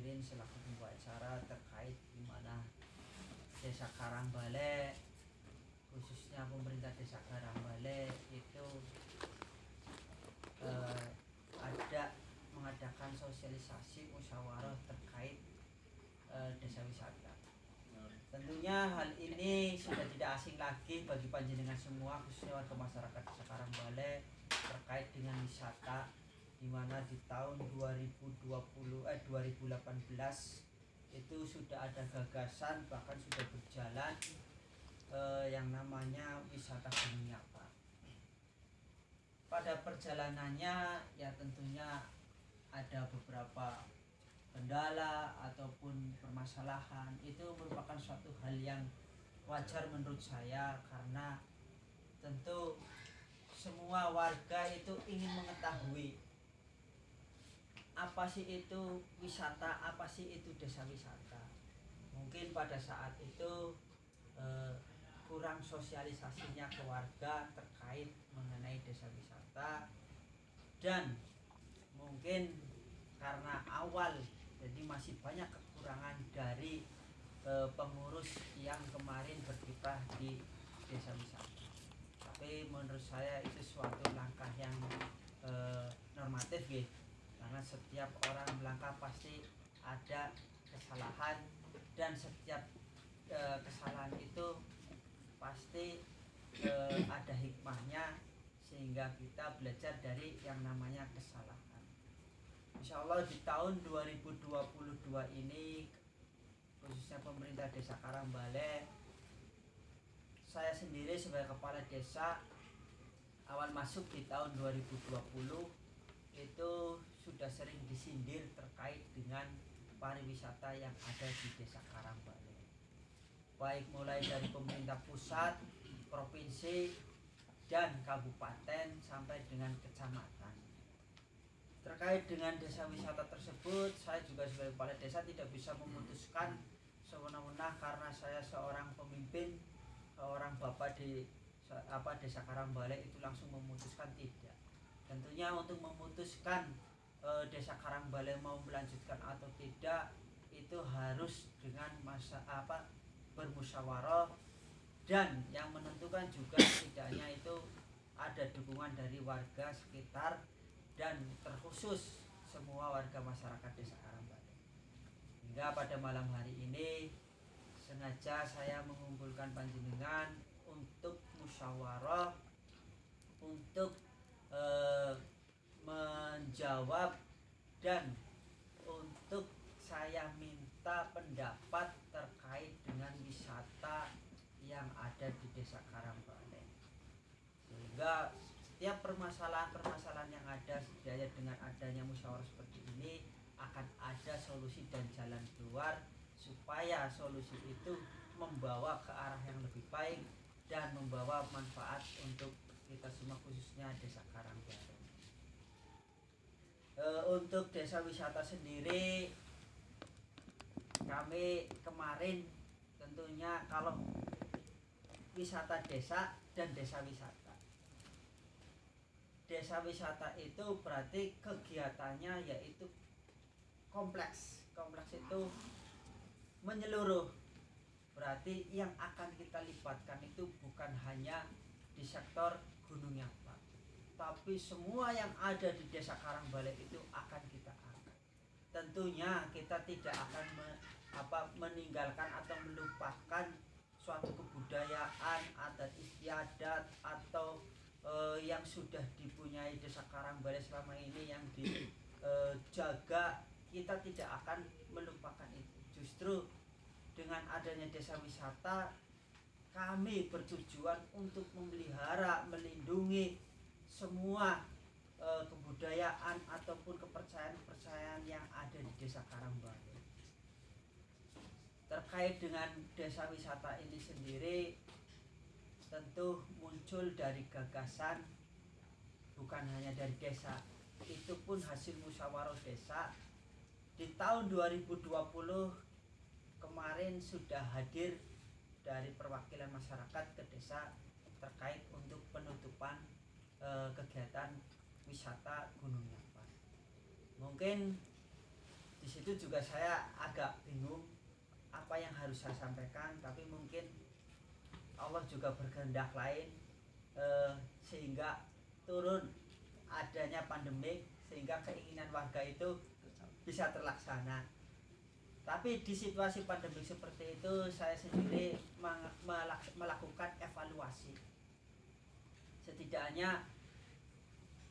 Mukirin selaku pembawa acara terkait di mana Desa Karangbale khususnya pemerintah Desa Karangbale itu eh, ada mengadakan sosialisasi musyawarah terkait eh, desa wisata. Tentunya hal ini sudah tidak asing lagi bagi panjenengan semua khususnya warga masyarakat Desa Karangbale terkait dengan wisata di mana di tahun 2020 eh 2018 itu sudah ada gagasan bahkan sudah berjalan eh, yang namanya wisata Gunung Nyapa. Pada perjalanannya ya tentunya ada beberapa kendala ataupun permasalahan itu merupakan suatu hal yang wajar menurut saya karena tentu semua warga itu ingin mengetahui apa sih itu wisata, apa sih itu desa wisata. Mungkin pada saat itu eh, kurang sosialisasinya ke warga terkait mengenai desa wisata. Dan mungkin karena awal jadi masih banyak kekurangan dari e, pengurus yang kemarin berkiprah di desa wisata. Tapi menurut saya itu suatu langkah yang e, normatif gitu karena setiap orang melangkah pasti ada kesalahan dan setiap e, kesalahan itu pasti e, ada hikmahnya sehingga kita belajar dari yang namanya kesalahan. Insya Allah di tahun 2022 ini khususnya pemerintah desa Karangbale saya sendiri sebagai kepala desa awal masuk di tahun 2020 itu sudah sering disindir terkait dengan pariwisata yang ada di desa Karangbale baik mulai dari pemerintah pusat, provinsi, dan kabupaten sampai dengan kecamatan. Terkait dengan desa wisata tersebut saya juga sebagai kepala desa tidak bisa memutuskan sewenang-wenang karena saya seorang pemimpin seorang bapak di apa desa Karangbale itu langsung memutuskan tidak. Tentunya untuk memutuskan e, desa Karangbale mau melanjutkan atau tidak itu harus dengan masa apa bermusyawarah dan yang menentukan juga tidaknya itu ada dukungan dari warga sekitar dan terkhusus semua warga masyarakat Desa Karambale. Hingga pada malam hari ini sengaja saya mengumpulkan panjenengan untuk musyawarah untuk eh, menjawab dan untuk saya minta pendapat terkait dengan wisata yang ada di Desa Karambale. Sehingga setiap permasalahan-permasalahan yang ada setidaknya dengan adanya musyawarah seperti ini akan ada solusi dan jalan keluar supaya solusi itu membawa ke arah yang lebih baik dan membawa manfaat untuk kita semua khususnya desa Karangbaru. E, untuk desa wisata sendiri kami kemarin tentunya kalau wisata desa dan desa wisata. Desa wisata itu berarti kegiatannya yaitu kompleks. Kompleks itu menyeluruh. Berarti yang akan kita libatkan itu bukan hanya di sektor Gunung Nyapa tapi semua yang ada di desa Karangbale itu akan kita angkat. Tentunya kita tidak akan me, apa meninggalkan atau melupakan suatu kebudayaan adat istiadat atau uh, yang sudah dipunyai desa Karangbale selama ini yang dijaga uh, kita tidak akan melupakan itu. Justru dengan adanya desa wisata kami bertujuan untuk memelihara melindungi semua uh, kebudayaan ataupun kepercayaan-kepercayaan yang ada di desa Karangbale terkait dengan desa wisata ini sendiri tentu muncul dari gagasan bukan hanya dari desa itu pun hasil musyawarah desa. Di tahun 2020 kemarin sudah hadir dari perwakilan masyarakat ke desa terkait untuk penutupan e, kegiatan wisata Gunung Nyapa. Mungkin di situ juga saya agak bingung apa yang harus saya sampaikan tapi mungkin Allah juga berkehendak lain eh, sehingga turun adanya pandemik sehingga keinginan warga itu bisa terlaksana tapi di situasi pandemi seperti itu saya sendiri melakukan evaluasi setidaknya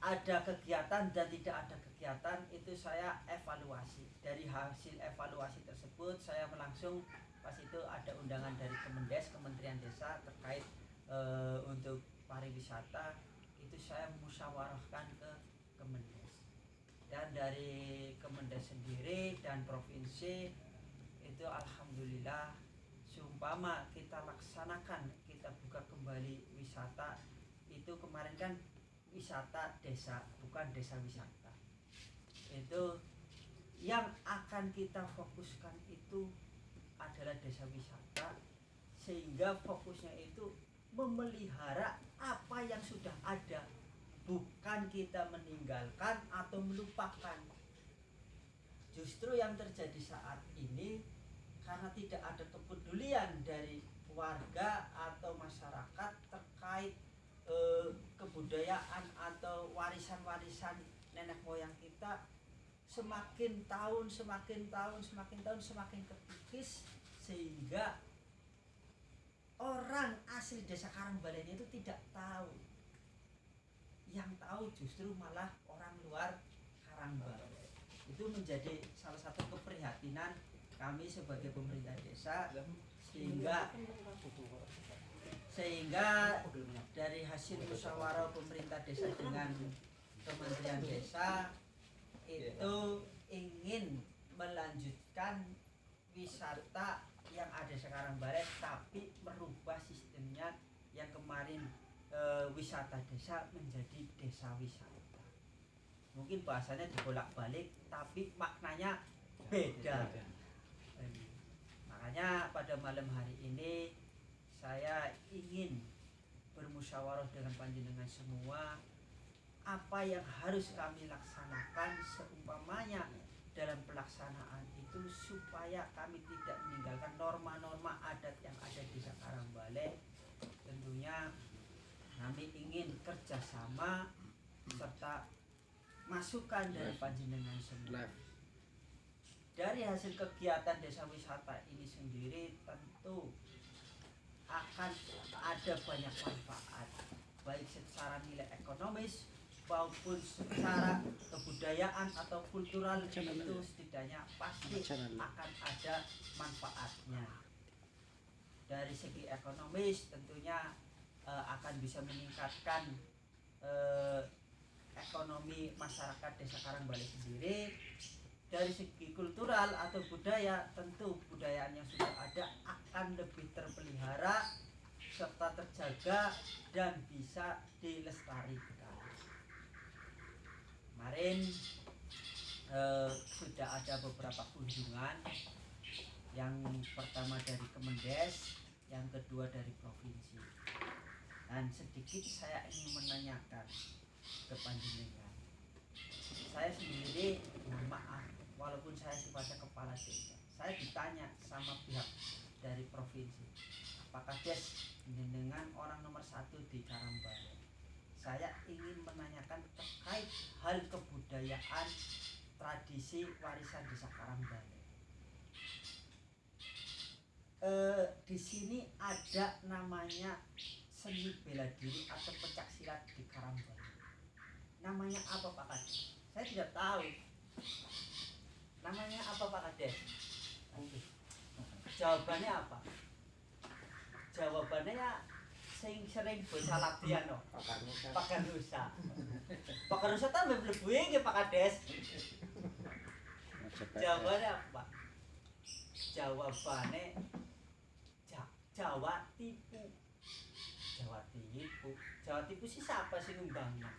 ada kegiatan dan tidak ada kegiatan itu saya evaluasi. Dari hasil evaluasi tersebut saya langsung pas itu ada undangan dari Kemendes Kementerian Desa terkait e, untuk pariwisata itu saya musyawarahkan ke Kemendes. Dan dari Kemendes sendiri dan provinsi itu alhamdulillah seumpama kita laksanakan kita buka kembali wisata itu kemarin kan wisata desa bukan desa wisata. Itu yang akan kita fokuskan itu adalah desa wisata sehingga fokusnya itu memelihara apa yang sudah ada. Bukan kita meninggalkan atau melupakan. Justru yang terjadi saat ini karena tidak ada kepedulian dari warga atau masyarakat terkait eh, kebudayaan atau warisan-warisan nenek moyang kita semakin tahun semakin tahun semakin tahun semakin kekikis sehingga orang asli desa Karangbalenya itu tidak tahu. Yang tahu justru malah orang luar Karangbalenya itu menjadi salah satu keprihatinan kami sebagai pemerintah desa sehingga sehingga dari hasil musyawarah pemerintah desa dengan Kementerian Desa itu ingin melanjutkan wisata yang ada sekarang barat tapi merubah sistemnya yang kemarin e, wisata desa menjadi desa wisata. Mungkin bahasanya dibolak-balik tapi maknanya beda. Makanya pada malam hari ini saya ingin bermusyawarah dengan panjenengan semua. Apa yang harus kami laksanakan seumpamanya dalam pelaksanaan itu supaya kami tidak meninggalkan norma-norma adat yang ada di sekarang Balai. Tentunya kami ingin kerjasama serta masukan dari panjenengan semua. Dari hasil kegiatan desa wisata ini sendiri tentu akan ada banyak manfaat baik secara nilai ekonomis maupun secara kebudayaan atau kultural itu setidaknya pasti akan ada manfaatnya. Dari segi ekonomis tentunya uh, akan bisa meningkatkan uh, ekonomi masyarakat desa Karangbali sendiri dari segi kultural atau budaya tentu budaya yang sudah ada akan lebih terpelihara serta terjaga dan bisa dilestarikan kemarin eh, sudah ada beberapa kunjungan. Yang pertama dari Kemendes yang kedua dari provinsi. Dan sedikit saya ingin menanyakan ke panjenengan. Saya sendiri mohon maaf walaupun saya sifatnya kepala desa saya ditanya sama pihak dari provinsi apakah des dengan orang nomor satu di Karambaya saya ingin menanyakan terkait hal kebudayaan tradisi warisan desa Karambaya e, di sini ada namanya seni bela diri atau pencak silat di Karambaya namanya apa Pak Kades? Saya tidak tahu namanya apa Pak Kades jawabannya apa? Jawabannya ya sing sering bocah latihan no. Pakai rusa pakai rusa tambah mlebu iki Pak Kades. Jawabannya apa? Jawabannya Jawa tipu. Jawa tipu. Jawa tipu sih siapa sih ngembangnya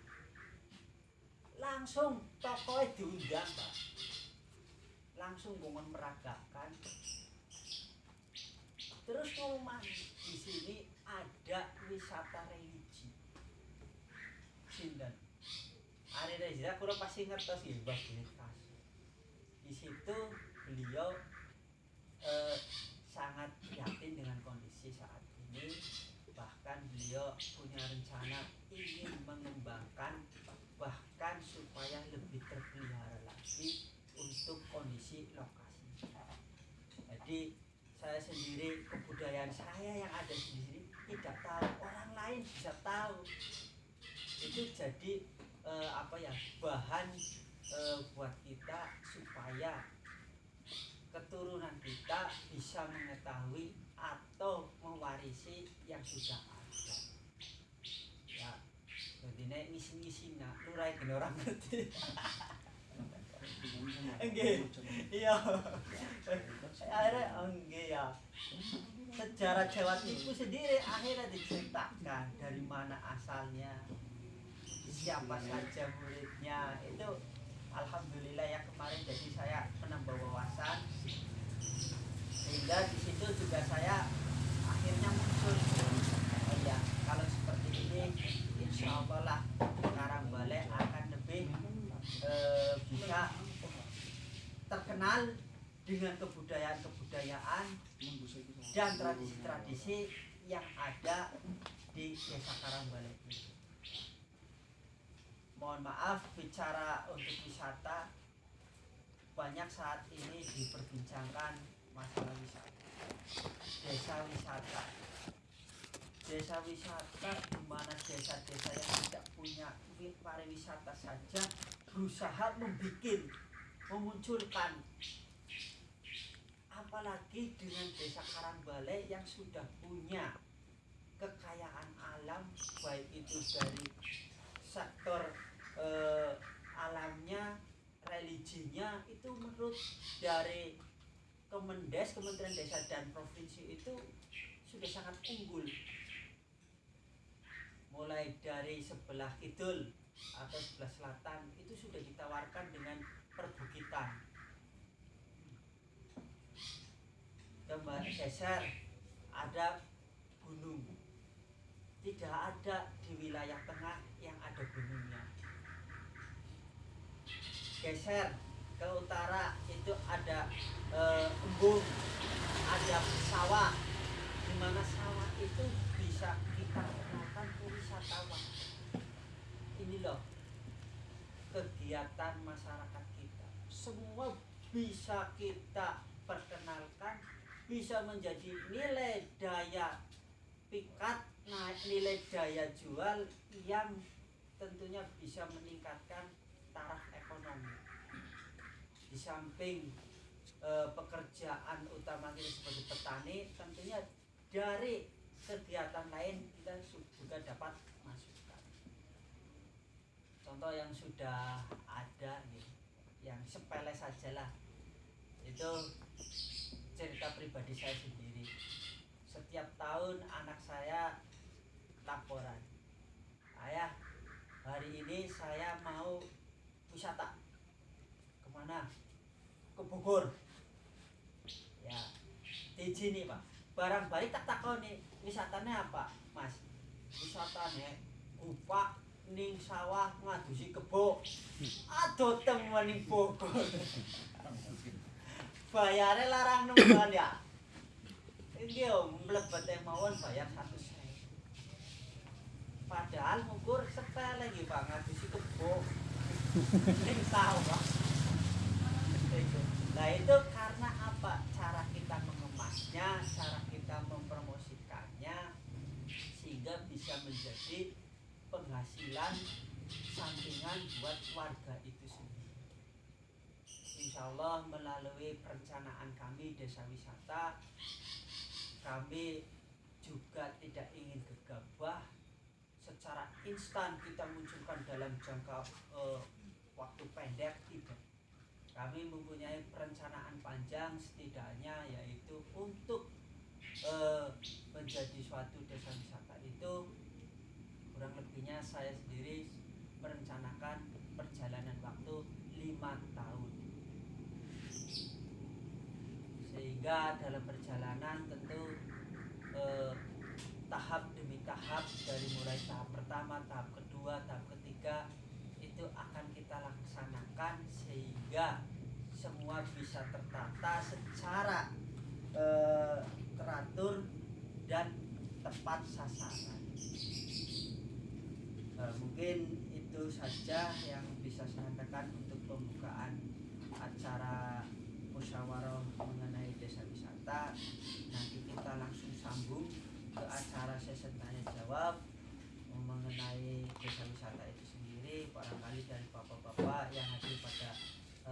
langsung tokohnya diundang Pak langsung gongon meragakan. Terus ngomong di sini ada wisata religi. Sindan hari religi aku pasti ngertos ya mbak di situ beliau eh, sangat yakin dengan kondisi saat ini. Bahkan beliau punya rencana ingin mengembangkan bahkan supaya lebih terpelihara lagi untuk kondisi lokasi jadi saya sendiri kebudayaan saya yang ada di sini tidak tahu. Orang lain bisa tahu. Itu jadi eh, apa ya bahan eh, buat kita supaya keturunan kita bisa mengetahui atau mewarisi yang sudah ada. Ya jadi nek ngisi-ngisi nak lurai orang Enggak. iya. Akhirnya enggak ya. Sejarah Jawa Timur sendiri akhirnya diceritakan dari mana asalnya siapa saja muridnya. Itu alhamdulillah ya kemarin jadi saya menambah wawasan. Sehingga di situ juga saya akhirnya muncul oh ya kalau seperti ini insya Allah lah Karangbalek akan lebih eh, bisa terkenal dengan kebudayaan-kebudayaan dan tradisi-tradisi yang ada di desa Karangbalek ini. Mohon maaf bicara untuk wisata banyak saat ini diperbincangkan masalah wisata. Desa wisata. Desa wisata di mana desa-desa yang tidak punya pariwisata saja berusaha membuat memunculkan apalagi dengan desa Karangbalai yang sudah punya kekayaan alam baik itu dari sektor eh, alamnya religinya itu menurut dari Kemendes Kementerian Desa dan Provinsi itu sudah sangat unggul. Mulai dari sebelah kidul atau sebelah selatan itu sudah ditawarkan dengan perbukitan. Kembali geser ada gunung. Tidak ada di wilayah tengah yang ada gunungnya. Geser ke utara itu ada e, embung ada sawah di mana sawah itu bisa kita kenalkan ke wisatawan ini loh kegiatan masyarakat semua bisa kita perkenalkan bisa menjadi nilai daya pikat naik nilai daya jual yang tentunya bisa meningkatkan taraf ekonomi. Di samping e, pekerjaan utama kita sebagai petani tentunya dari kegiatan lain kita juga dapat masukan. Contoh yang sudah ada nih yang sepele sajalah. Itu cerita pribadi saya sendiri. Setiap tahun anak saya laporan. Ayah hari ini saya mau wisata ke mana? Ke Bogor. Ya di sini pak. Barang balik tak takon nih wisatanya apa mas? Wisatanya gupak ning sawah ngadusi kebo aduh temen ning Bogor. Bayarnya larang nemen ya. Ini om mlebet mawon bayar satu sen padahal ngukur sepele lagi pak ngadusi kebo ning sawah. Nah itu karena apa? Cara kita mengemasnya cara kita mempromosikannya sehingga bisa menjadi penghasilan sampingan buat warga itu sendiri. Insya Allah melalui perencanaan kami desa wisata, kami juga tidak ingin gegabah secara instan kita munculkan dalam jangka uh, waktu pendek tidak. Kami mempunyai perencanaan panjang setidaknya yaitu untuk uh, menjadi suatu desa wisata itu kurang lebihnya saya sendiri merencanakan perjalanan waktu lima tahun sehingga dalam perjalanan tentu eh, tahap demi tahap dari mulai tahap pertama, tahap kedua, tahap ketiga itu akan kita laksanakan sehingga semua bisa tertata secara eh, teratur dan tepat sasaran. Eh, mungkin itu saja yang bisa saya sampaikan untuk pembukaan acara musyawarah mengenai desa wisata. Nanti kita langsung sambung ke acara sesi tanya jawab mengenai desa wisata itu sendiri barangkali dari bapak-bapak yang hadir pada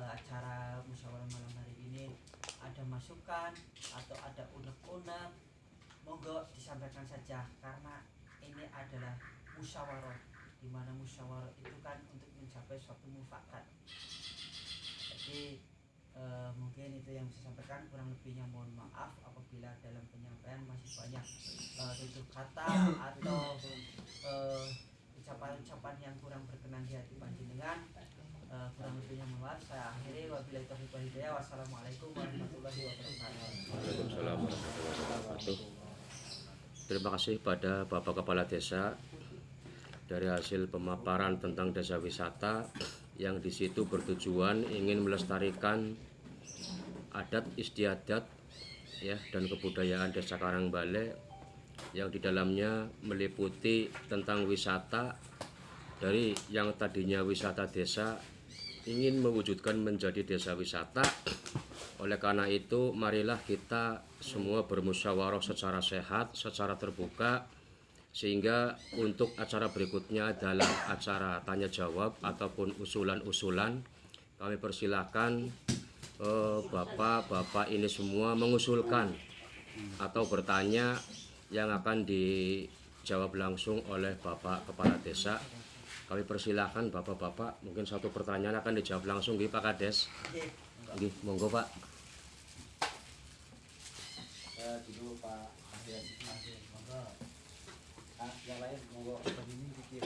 eh, acara musyawarah malam hari ini. Ada masukan atau ada unek-unek? Monggo disampaikan saja karena ini adalah musyawarah di mana musyawarah itu kan untuk mencapai suatu mufakat. Jadi eh, mungkin itu yang bisa sampaikan kurang lebihnya mohon maaf apabila dalam penyampaian masih banyak eh, tutur kata atau eh, ucapan-ucapan yang kurang berkenan di hati panjenengan. Eh, kurang lebihnya mohon maaf. Saya akhiri. Wabillahi taufiq wal hidayah. Wassalamualaikum warahmatullahi wabarakatuh. Warahmatullahi wabarakatuh. Terima kasih pada Bapak Kepala Desa dari hasil pemaparan tentang desa wisata yang di situ bertujuan ingin melestarikan adat istiadat ya dan kebudayaan Desa Karangbale yang di dalamnya meliputi tentang wisata dari yang tadinya wisata desa ingin mewujudkan menjadi desa wisata. Oleh karena itu, marilah kita semua bermusyawarah secara sehat, secara terbuka, sehingga untuk acara berikutnya adalah acara tanya jawab ataupun usulan-usulan. Kami persilahkan eh, bapak-bapak ini semua mengusulkan atau bertanya yang akan dijawab langsung oleh bapak kepala desa. Kami persilahkan bapak-bapak, mungkin satu pertanyaan akan dijawab langsung, nggih Pak Kades. Monggo Pak. Eh, dulu Pak ah, yang lain monggo. Begini pikir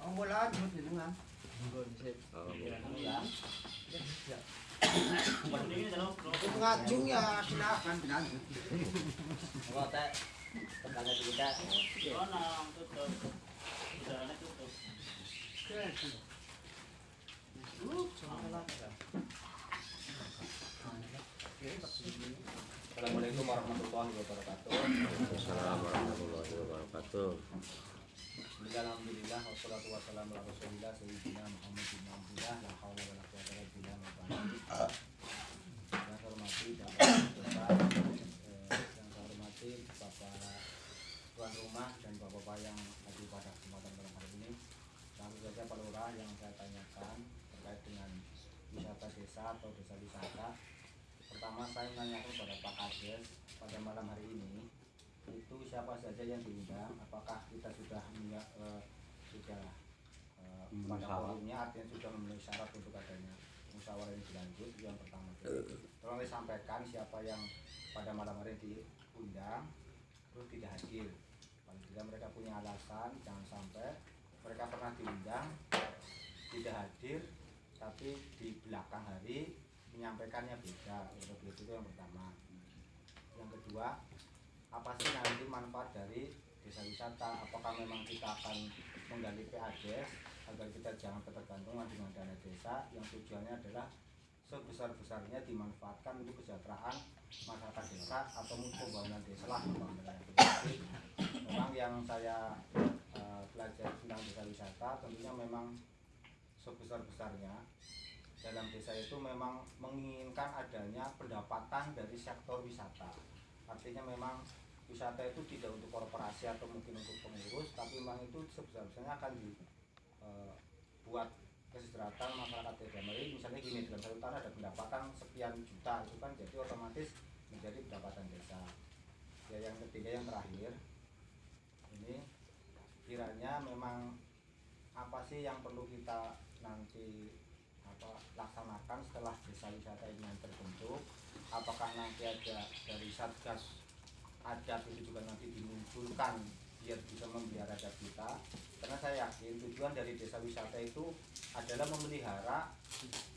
monggo lah jemput jenengan monggo disip Oh, ya ya silakan dilanjut. monggo teh pertanyaan kita Assalamualaikum warahmatullahi wabarakatuh. Assalamualaikum warahmatullahi wabarakatuh. Bismillah, alhamdulillah, wassalatu wassalamu ala rasulillah, sayyidina Muhammad bin Abdullah, la hawla wa la quwwata illa billah, wa barakatuh. Yang hormati Bapak Bapak, eh, yang saya hormati Bapak tuan rumah dan Bapak-bapak yang hadir pada kesempatan malam hari ini. Langsung saja Pak Lurah yang saya tanyakan terkait dengan wisata desa atau desa wisata. Pertama saya menanyakan kepada Pak Kades pada malam hari ini itu siapa saja yang diundang? Apakah kita sudah eh, sudah eh, pada forumnya artinya sudah memenuhi syarat untuk adanya musyawarah dilanjut itu yang pertama. Tolong disampaikan siapa yang pada malam hari diundang terus tidak hadir. Paling tidak mereka punya alasan jangan sampai mereka pernah diundang tidak hadir tapi di belakang hari menyampaikannya beda itu itu yang pertama. Yang kedua apa sih nanti manfaat dari desa wisata? Apakah memang kita akan menggali PADES agar kita jangan ketergantungan dengan dana desa? Yang tujuannya adalah sebesar-besarnya dimanfaatkan untuk kesejahteraan masyarakat desa atau untuk pembangunan desa lah memang yang saya eh, pelajari tentang desa wisata tentunya memang sebesar-besarnya dalam desa itu memang menginginkan adanya pendapatan dari sektor wisata. Artinya memang wisata itu tidak untuk korporasi atau mungkin untuk pengurus tapi memang itu sebesar-besarnya akan dibuat kesejahteraan masyarakat Jadi misalnya gini dalam satu tahun ada pendapatan sekian juta itu kan jadi otomatis menjadi pendapatan desa. Ya yang ketiga yang terakhir ini kiranya memang apa sih yang perlu kita nanti laksanakan setelah desa wisata ini yang terbentuk. Apakah nanti ada dari satgas adat itu juga nanti dimunculkan biar bisa memelihara adat kita? Karena saya yakin tujuan dari desa wisata itu adalah memelihara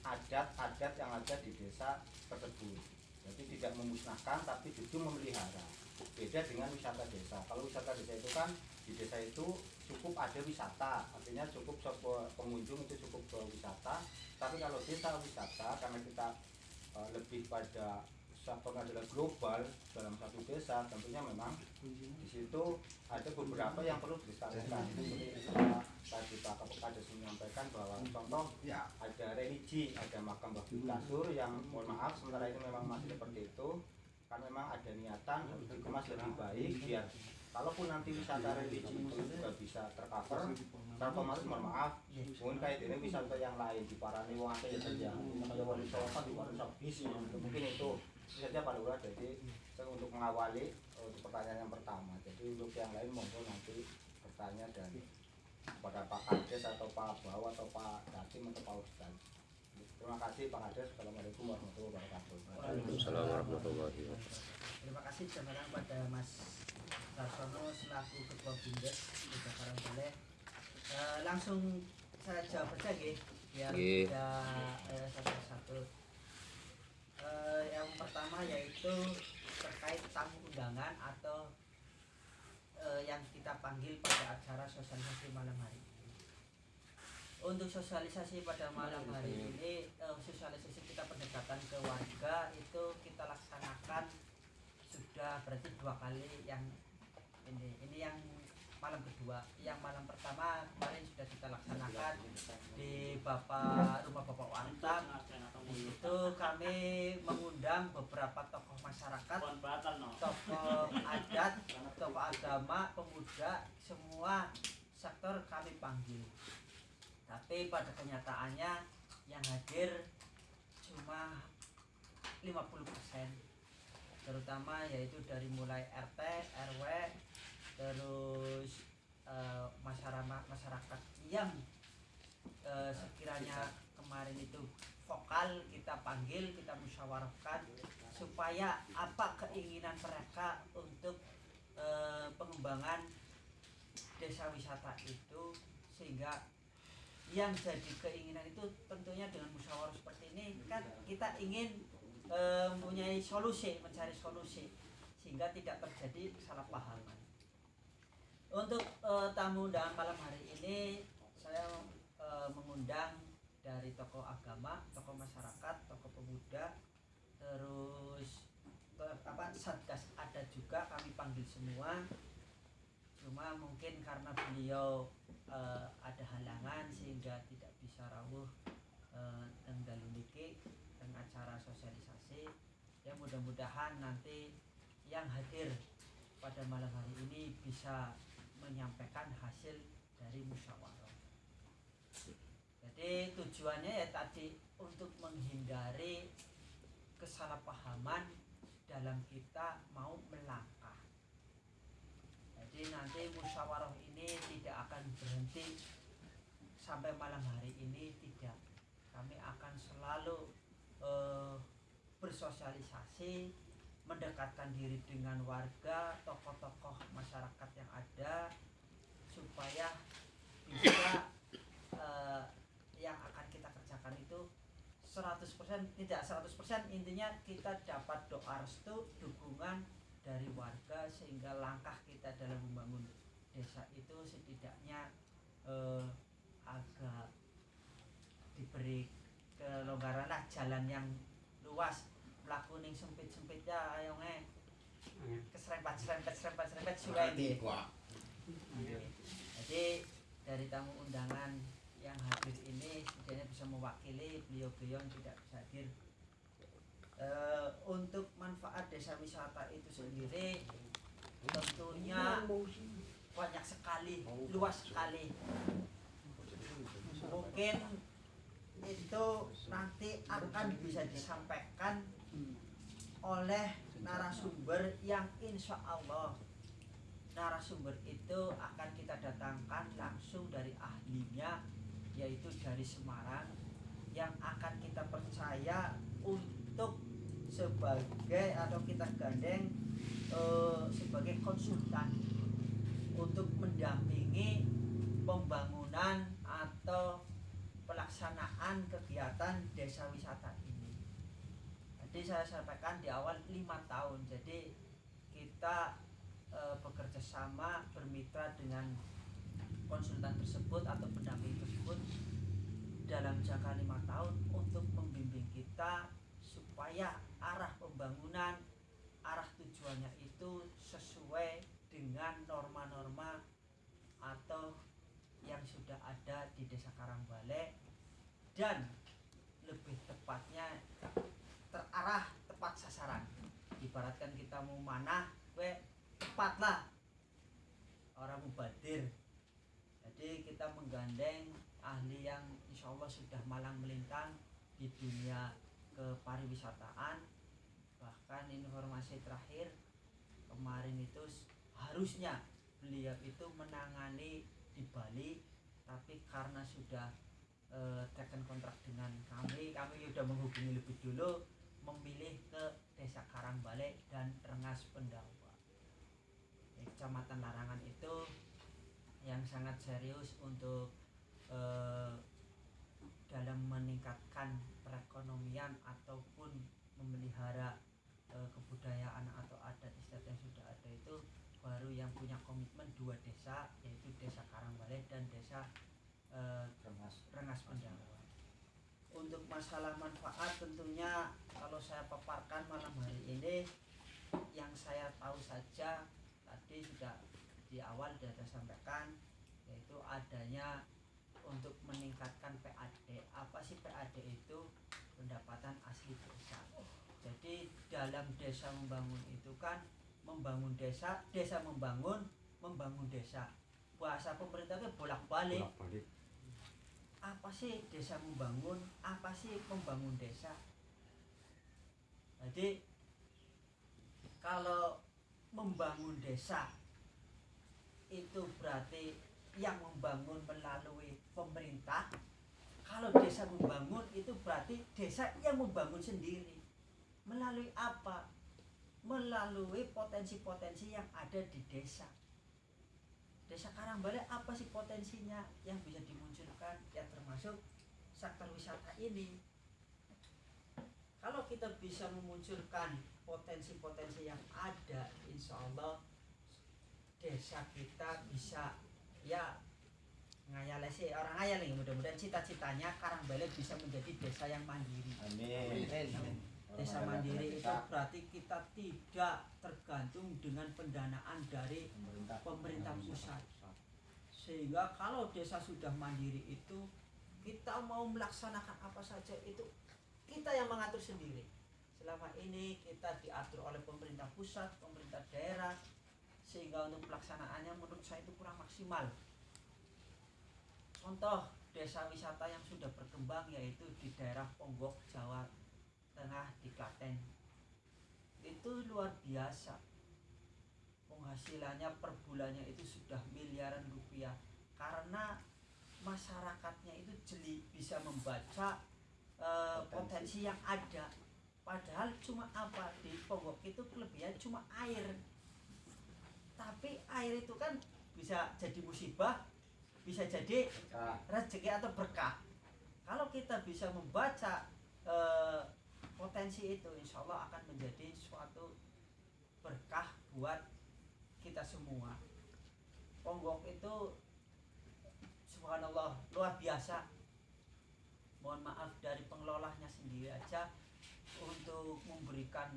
adat-adat yang ada di desa tersebut. Jadi tidak memusnahkan tapi justru memelihara. Beda dengan wisata desa. Kalau wisata desa itu kan di desa itu cukup ada wisata. Artinya cukup pengunjung itu cukup berwisata tapi kalau desa wisata karena kita uh, lebih pada sektornya adalah global dalam satu desa tentunya memang di situ ada beberapa yang perlu dilestarikan seperti tadi Pak Kades menyampaikan bahwa contoh Ya. ada religi, ada makam Babi Kasur yang mohon maaf sementara ini memang masih seperti itu. Kan memang ada niatan untuk dikemas lebih baik biar kalaupun nanti wisata religi itu juga bisa tercover secara otomatis mohon maaf. Mungkin kayak ini wisata yang lain di Parani wong akeh ya saja. Kayak Wali kan di Wali bis mungkin itu saja Pak Lurah jadi saya untuk mengawali eh, untuk pertanyaan yang pertama. Jadi untuk yang lain monggo nanti bertanya dan kepada Pak Kades atau Pak Bawa atau Pak Datim atau Pak Ustaz. Terima kasih Pak Kades. Assalamualaikum warahmatullahi wabarakatuh. Waalaikumsalam warahmatullahi wabarakatuh. Terima kasih sebenarnya pada Mas Sarsono selaku Ketua Bindes Desa Karangbaleh. Eh, langsung saya jawab aja nggih biar tidak eh, satu-satu. Eh, yang pertama yaitu terkait tamu undangan atau eh, yang kita panggil pada acara sosialisasi malam hari ini. Untuk sosialisasi pada malam hari ini, eh, sosialisasi kita pendekatan ke warga itu kita laksanakan sudah berarti dua kali yang ini. Ini yang malam kedua yang malam pertama kemarin sudah kita laksanakan di bapak rumah bapak Wantam di situ kami mengundang beberapa tokoh masyarakat tokoh adat tokoh agama pemuda semua sektor kami panggil. Tapi pada kenyataannya yang hadir cuma 50% terutama yaitu dari mulai RT, RW, terus eh, masyarakat masyarakat yang eh, sekiranya kemarin itu vokal kita panggil, kita musyawarahkan supaya apa keinginan mereka untuk eh, pengembangan desa wisata itu sehingga yang jadi keinginan itu tentunya dengan musyawarah seperti ini kan kita ingin eh, mempunyai solusi mencari solusi sehingga tidak terjadi kesalahpahaman untuk eh, tamu undangan malam hari ini saya eh, mengundang dari tokoh agama tokoh masyarakat tokoh pemuda terus eh, apa satgas ada juga kami panggil semua. Cuma mungkin karena beliau eh, ada halangan sehingga tidak bisa rawuh dan dalu niki acara sosialisasi ya mudah-mudahan nanti yang hadir pada malam hari ini bisa menyampaikan hasil dari musyawarah. Jadi tujuannya ya tadi untuk menghindari kesalahpahaman dalam kita mau melangkah. Jadi nanti musyawarah ini tidak akan berhenti sampai malam hari ini tidak. Kami akan selalu eh, bersosialisasi mendekatkan diri dengan warga tokoh-tokoh masyarakat yang ada supaya bisa eh, yang akan kita kerjakan itu 100% tidak 100% intinya kita dapat doa restu dukungan dari warga sehingga langkah kita dalam membangun desa itu setidaknya eh, agak diberi kelonggaran lah jalan yang luas melaku ning sempit sempit ya ayo nge. Keserempet serempet serempet serempet suwe nggih. jadi dari tamu undangan yang hadir ini setidaknya bisa mewakili beliau-beliau yang tidak bisa hadir. Eh, untuk manfaat desa wisata itu sendiri tentunya banyak sekali luas sekali. Mungkin itu nanti akan bisa disampaikan oleh narasumber yang insya Allah narasumber itu akan kita datangkan langsung dari ahlinya yaitu dari Semarang yang akan kita percaya untuk sebagai atau kita gandeng eh, sebagai konsultan untuk mendampingi pembangunan atau pelaksanaan kegiatan desa wisata Jadi saya sampaikan di awal lima tahun. Jadi kita eh, bekerja sama bermitra dengan konsultan tersebut atau pendamping tersebut dalam jangka lima tahun untuk membimbing kita supaya arah pembangunan arah tujuannya itu sesuai dengan norma-norma atau yang sudah ada di Desa Karangbale dan lebih tepatnya terarah tepat sasaran. Ibaratkan kita mau manah we tepatlah orang mubadir. Jadi kita menggandeng ahli yang insya Allah sudah malang melintang di dunia kepariwisataan. Bahkan informasi terakhir kemarin itu harusnya beliau itu menangani di Bali tapi karena sudah eh, taken kontrak dengan kami kami sudah menghubungi lebih dulu memilih ke desa Karangbale dan Rengas Pendawa kecamatan Larangan itu yang sangat serius untuk eh, dalam meningkatkan perekonomian ataupun memelihara eh, kebudayaan atau adat istiadat yang sudah ada itu baru yang punya komitmen dua desa yaitu desa Karangbale dan desa eh, Rengas. Rengas Pendawa. Untuk masalah manfaat tentunya kalau saya paparkan malam hari ini yang saya tahu saja tadi sudah di awal sudah saya sampaikan yaitu adanya untuk meningkatkan PAD. Apa sih PAD itu? Pendapatan asli desa. Jadi dalam desa membangun itu kan membangun desa, desa membangun, membangun desa. Bahasa pemerintahnya bolak-balik Bolak-balik. Apa sih desa membangun? Apa sih membangun desa? Jadi kalau membangun desa itu berarti yang membangun melalui pemerintah. Kalau desa membangun itu berarti desa yang membangun sendiri. Melalui apa? Melalui potensi-potensi yang ada di desa Desa Karangbale apa sih potensinya yang bisa dimunculkan ya termasuk sektor wisata ini. Kalau kita bisa memunculkan potensi-potensi yang ada, insya Allah desa kita bisa ya ngayal sih orang ngayal nih mudah-mudahan cita-citanya Karangbale bisa menjadi desa yang mandiri. Amin. Desa mandiri itu berarti kita tidak tergantung dengan pendanaan dari pemerintah. pemerintah pusat. Sehingga kalau desa sudah mandiri itu kita mau melaksanakan apa saja itu kita yang mengatur sendiri. Selama ini kita diatur oleh pemerintah pusat pemerintah daerah sehingga untuk pelaksanaannya menurut saya itu kurang maksimal. Contoh desa wisata yang sudah berkembang yaitu di daerah Ponggok Jawa Tengah di Klaten itu luar biasa. Penghasilannya per bulannya itu sudah miliaran rupiah. Karena masyarakatnya itu jeli bisa membaca eh, potensi. yang ada. Padahal cuma apa? Di Ponggok itu kelebihan cuma air. Tapi air itu kan bisa jadi musibah bisa jadi rezeki atau berkah. Kalau kita bisa membaca eh, potensi itu insya Allah akan menjadi suatu berkah buat kita semua. Ponggok itu subhanallah luar biasa. Mohon maaf dari pengelolanya sendiri aja untuk memberikan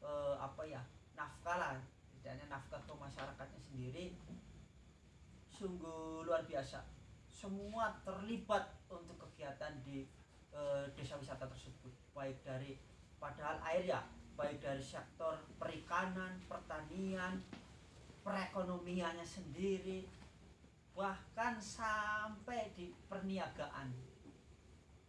eh, apa ya nafkah lah tidaknya nafkah ke masyarakatnya sendiri. Sungguh luar biasa. Semua terlibat untuk kegiatan di eh, desa wisata tersebut baik dari padahal air ya baik dari sektor perikanan pertanian perekonomiannya sendiri bahkan sampai di perniagaan.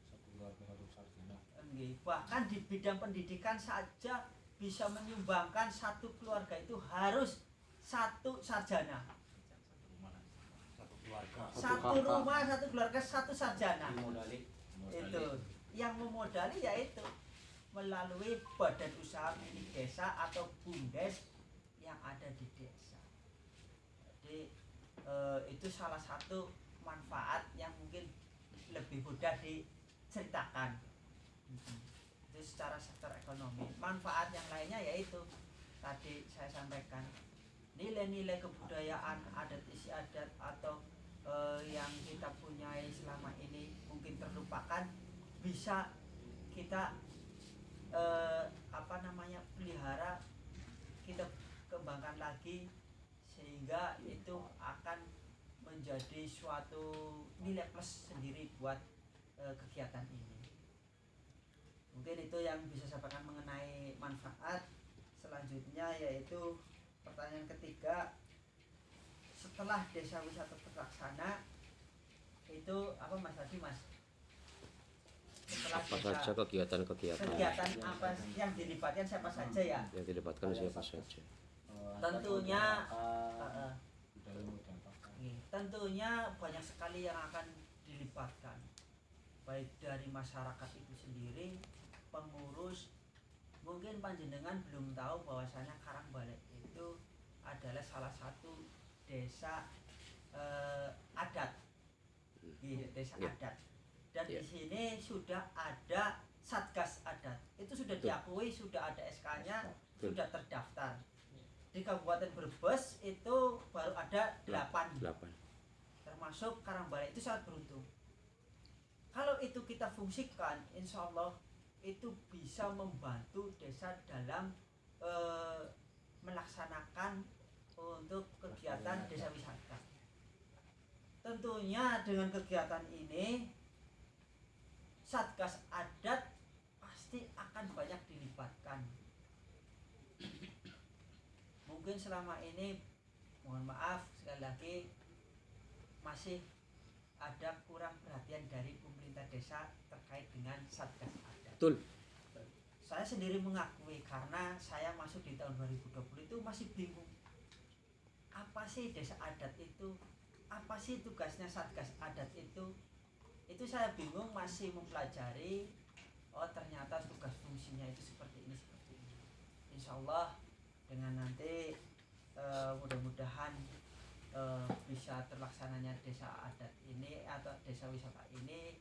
Satu keluarga harus sarjana. Nggih, bahkan di bidang pendidikan saja bisa menyumbangkan satu keluarga itu harus satu sarjana. Satu rumah satu keluarga. Satu sarjana. Itu yang memodali yaitu melalui badan usaha milik desa atau bumdes yang ada di desa. Jadi eh, itu salah satu manfaat yang mungkin lebih mudah diceritakan. Itu secara sektor ekonomi. Manfaat yang lainnya yaitu tadi saya sampaikan nilai-nilai kebudayaan adat istiadat atau eh, yang kita punyai selama ini mungkin terlupakan bisa kita eh, apa namanya pelihara kita kembangkan lagi sehingga itu akan menjadi suatu nilai plus sendiri buat eh, kegiatan ini. Mungkin itu yang bisa saya sampaikan mengenai manfaat selanjutnya yaitu pertanyaan ketiga setelah desa wisata terlaksana itu apa mas tadi mas setelah apa saja kegiatan-kegiatan. kegiatan apa yang dilibatkan siapa saja ya? Yang dilibatkan siapa saja. Eh, Tentunya, Eh, eh. Oke, tentunya banyak sekali yang akan dilibatkan. Baik dari masyarakat itu sendiri pengurus. Mungkin panjenengan belum tahu bahwasanya Karangbalek itu adalah salah satu desa eh, adat. Iya, desa Ya. adat dan Ya. di sini sudah ada satgas adat itu sudah Betul. diakui sudah ada SK-nya Betul. sudah terdaftar. Di Kabupaten Brebes itu baru ada delapan. Delapan. Termasuk Karangbalek itu sangat beruntung. Kalau itu kita fungsikan insya Allah itu bisa membantu desa dalam eh, melaksanakan untuk kegiatan desa wisata. Tentunya dengan kegiatan ini Satgas Adat pasti akan banyak dilibatkan mungkin selama ini mohon maaf sekali lagi masih ada kurang perhatian dari pemerintah desa terkait dengan satgas adat. betul Saya sendiri mengakui karena saya masuk di tahun 2020 itu masih bingung. Apa sih desa adat itu? Apa sih tugasnya satgas adat itu? Itu saya bingung masih mempelajari. Oh ternyata tugas fungsinya itu seperti ini seperti ini. Insya Allah dengan nanti eh, mudah-mudahan eh, bisa terlaksananya desa adat ini atau desa wisata ini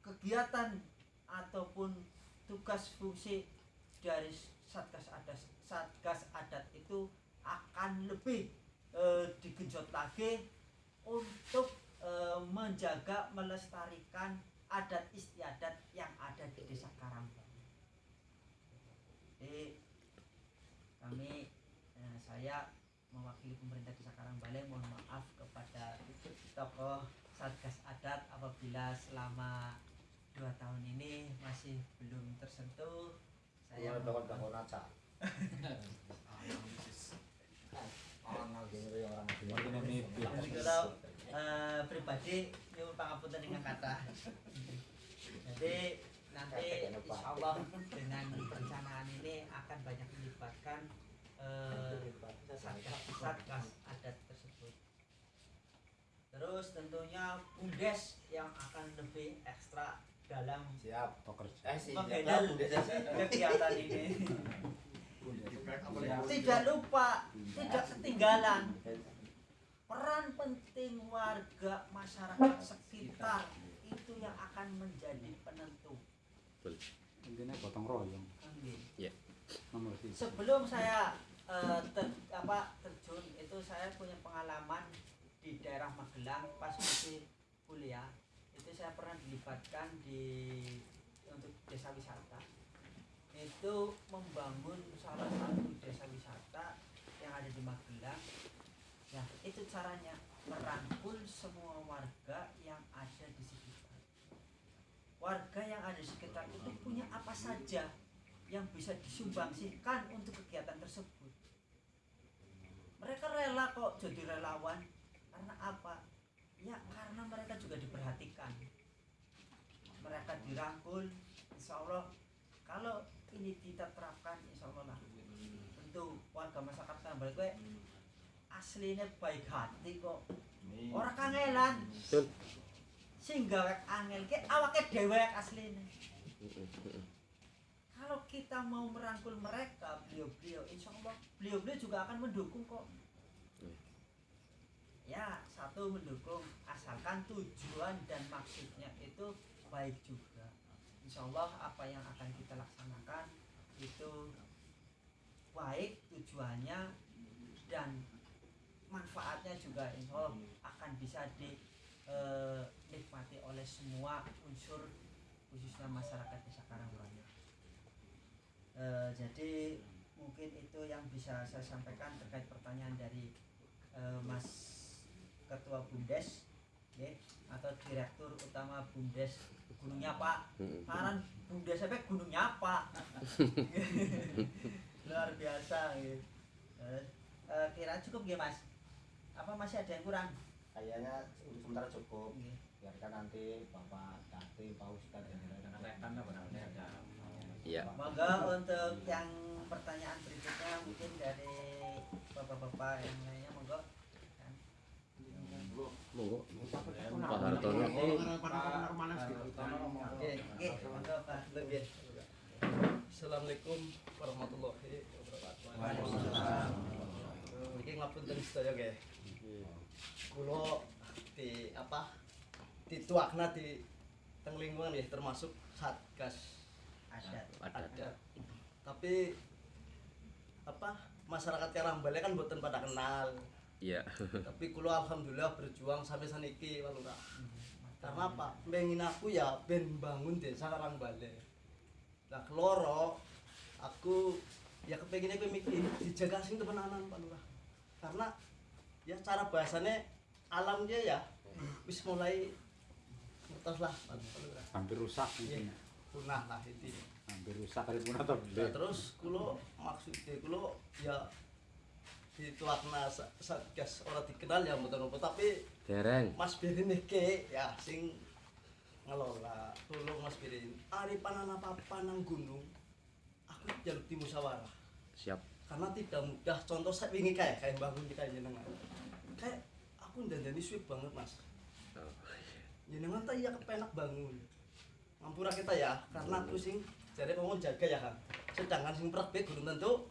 kegiatan ataupun tugas fungsi dari satgas adat satgas adat itu akan lebih eh, digenjot lagi untuk eh, menjaga melestarikan adat istiadat yang ada di desa Karangbalang. Jadi kami eh, saya mewakili pemerintah desa Karangbaleng mohon maaf kepada tokoh satgas adat apabila selama dua tahun ini masih belum tersentuh. Saya mohon gini orang eh, pribadi nyuwun pangapunten dengan kata. Jadi nanti insya Allah dengan perencanaan ini akan banyak melibatkan eh, satgas satgas adat tersebut. Terus tentunya bumdes yang akan lebih ekstra dalam Siap. Pekerja. Eh kegiatan ini. Tidak lupa tidak ketinggalan peran penting warga masyarakat sekitar itu yang akan menjadi penentu Intinya gotong royong. Oke. Nomor tiga. sebelum saya eh, ter- apa terjun itu saya punya pengalaman di daerah Magelang pas masih kuliah itu saya pernah dilibatkan di untuk desa wisata itu membangun salah satu desa wisata yang ada di Magelang ya itu caranya merangkul semua warga yang ada di sekitar warga yang ada di sekitar itu punya apa saja yang bisa disumbangsikan untuk kegiatan tersebut. Mereka rela kok jadi relawan. Karena apa? Ya karena mereka juga diperhatikan. Mereka dirangkul. Insya Allah kalau ini kita terapkan, insya Allah lah. Tentu warga masyarakat Tambal gue aslinya baik hati kok. Orang kangelan. Sehingga wek angel ke awake dewek aslinya kalau kita mau merangkul mereka beliau-beliau insya Allah beliau-beliau juga akan mendukung kok Hmm. ya satu mendukung asalkan tujuan dan maksudnya itu baik juga insya Allah apa yang akan kita laksanakan itu baik tujuannya dan manfaatnya juga insya Allah akan bisa dinikmati oleh semua unsur khususnya masyarakat desa Karangwaru Eh, jadi mungkin itu yang bisa saya sampaikan terkait pertanyaan dari eh, Mas Ketua Bumdes ya, atau Direktur Utama Bumdes Gunungnya Pak. Mm. Paran Bumdes sampai Gunungnya Pak luar biasa. Eh, eh, kira cukup ya Mas apa masih ada yang kurang kayaknya untuk sementara cukup Nggih. biarkan nanti bapak Dati Pak Ustadz dan rekan-rekan ada Iya. Monggo untuk yang pertanyaan berikutnya mungkin dari bapak-bapak yang lainnya monggo. Kan? Monggo. Pak Hartono. Assalamualaikum warahmatullahi wabarakatuh. Waalaikumsalam. Iki ngapunten sedaya nggih. Kula di apa? Dituakna di teng lingkungan nggih termasuk Satgas Adat. Ada. adat. Tapi apa? Masyarakat Karambale kan mboten pada kenal. Iya. Tapi kula alhamdulillah berjuang sampai saniki Pak Lurah. Karena apa? Pengen aku ya ben bangun desa Karangbale. Lah keloro aku ya kepengen aku mikir dijaga sing temenanan Pak Lurah. Karena ya cara bahasanya alam dia ya wis mulai ngertos lah. Hampir rusak Iya, mungkin punah lah itu. hampir rusak kali punah atau Nah, terus kulo maksudnya kulo ya dituakna sa- satgas orang dikenal ya apa tapi Dereng. Mas Birin iki ya sing ngelola. Tolong Mas Birin ari panan apa nang gunung aku jaluk di musyawarah Siap. karena tidak mudah. Contoh saya wingi kayak kayak bangun di kayak jenengan. Kayak aku dandani suwe banget mas. Oh, jenengan tak iya kepenak bangun. Ngampura kita ya? Karena aku sing jadi ngomong jaga ya kan sedangkan sing praktek belum tentu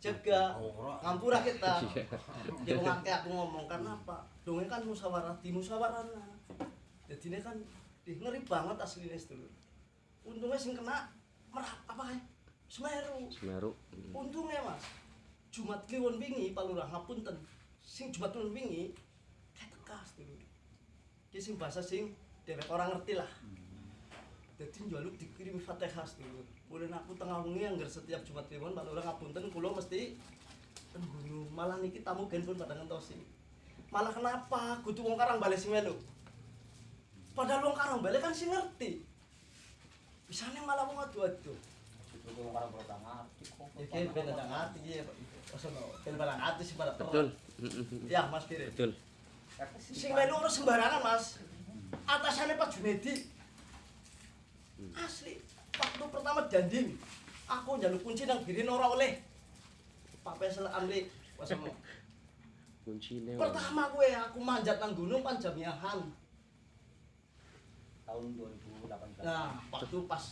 jaga. Ngampura kita dia ngangke aku ngomong karena apa? Dongeng kan musyawarah di musyawarah jadi ini kan ih, ngeri banget aslinya dulu. Untungnya sing kena merah apa ya Semeru. Semeru. Untungnya mas Jumat Kliwon wingi Pak Lurah ngapunten. Sing Jumat Kliwon wingi tekas dulu Ki sing bahasa sing dewek orang ngerti lah. Jadi njaluk dikirim Fatihah dulu. Mulai aku tengah wengi yang setiap Jumat Kliwon Pak Lurah ngapunten kulo mesti ten gunung malah niki tamu gen pun pada ngentosi. Malah kenapa? Kudu wong karang balik sing melu. Padahal wong karang balik kan sing ngerti. Bisanya malah wong adu-adu. Ya kan ya barang ati sih pada Betul. perang. Mm-mm. Ya Mas Pire. Betul. Sing melu ora sembarangan Mas. Atasannya Pak Junedi. Asli. Waktu pertama danding, aku njaluk kunci nang birin ora oleh. Pak Pesel Amri wasono. Kuncine. Pertama gue aku manjat nang gunung pan jamiahan. tahun 2018 Nah, waktu pas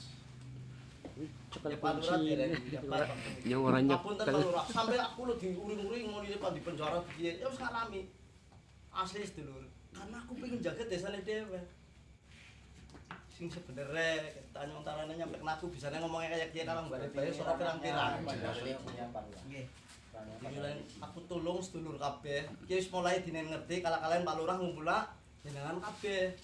Cekel ya Lurah kunci. dapat. Yang ora Ngapunten nyekel. Sampai aku lo diuring-uring mau di depan di penjara piye, ya wis ngalami. Asli sedulur. Karena aku pengen jaga desane dhewe. Sing sebenarnya tanya antaranya nyampe kena aku bisa ngomongnya kayak dia kalau balik balik suara pirang-pirang. punya Pak Lurah. Nggih. Dimulai aku tulung sedulur kabeh. Ki wis mulai dinen ngerti kalau kalian Pak Lurah ngumpula jenengan kabeh.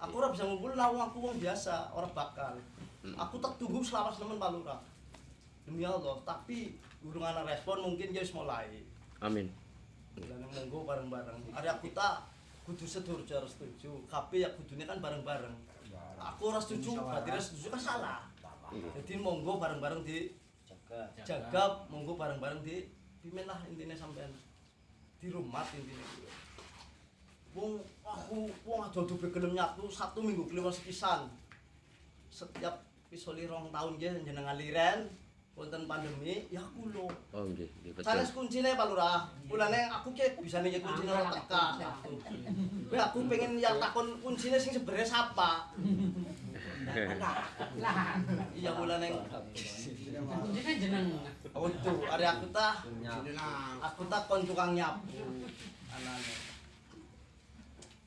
Aku ora bisa ngumpul lah wong aku wong biasa, ora bakal. Aku tak tunggu selawas nemen Pak Lurah. Demi Allah, tapi urung ana respon mungkin dia wis mulai. Amin. Lan monggo bareng-bareng. Are aku tak kudu sedulur harus setuju. Kabeh ya kudune kan bareng-bareng. Aku ora setuju, berarti ora setuju kan salah. Jadi monggo bareng-bareng di jaga jaga monggo bareng-bareng di pimen lah intinya sampean di rumah intinya wong aku wong ado-ado gelem nyatu satu minggu kelima sepisan setiap pisoli rong tahun ya jenengan liren wonten pandemi ya aku lo Oh nggih, nggih betul. Sanes kuncine Pak Lurah. Mulane aku ki bisa nih kuncine ora tekan. Kowe aku pengen ya takon kuncine sing sebenarnya sapa. Iya mulane Untuk hari aku tah aku tak kon tukang nyapu. Anane.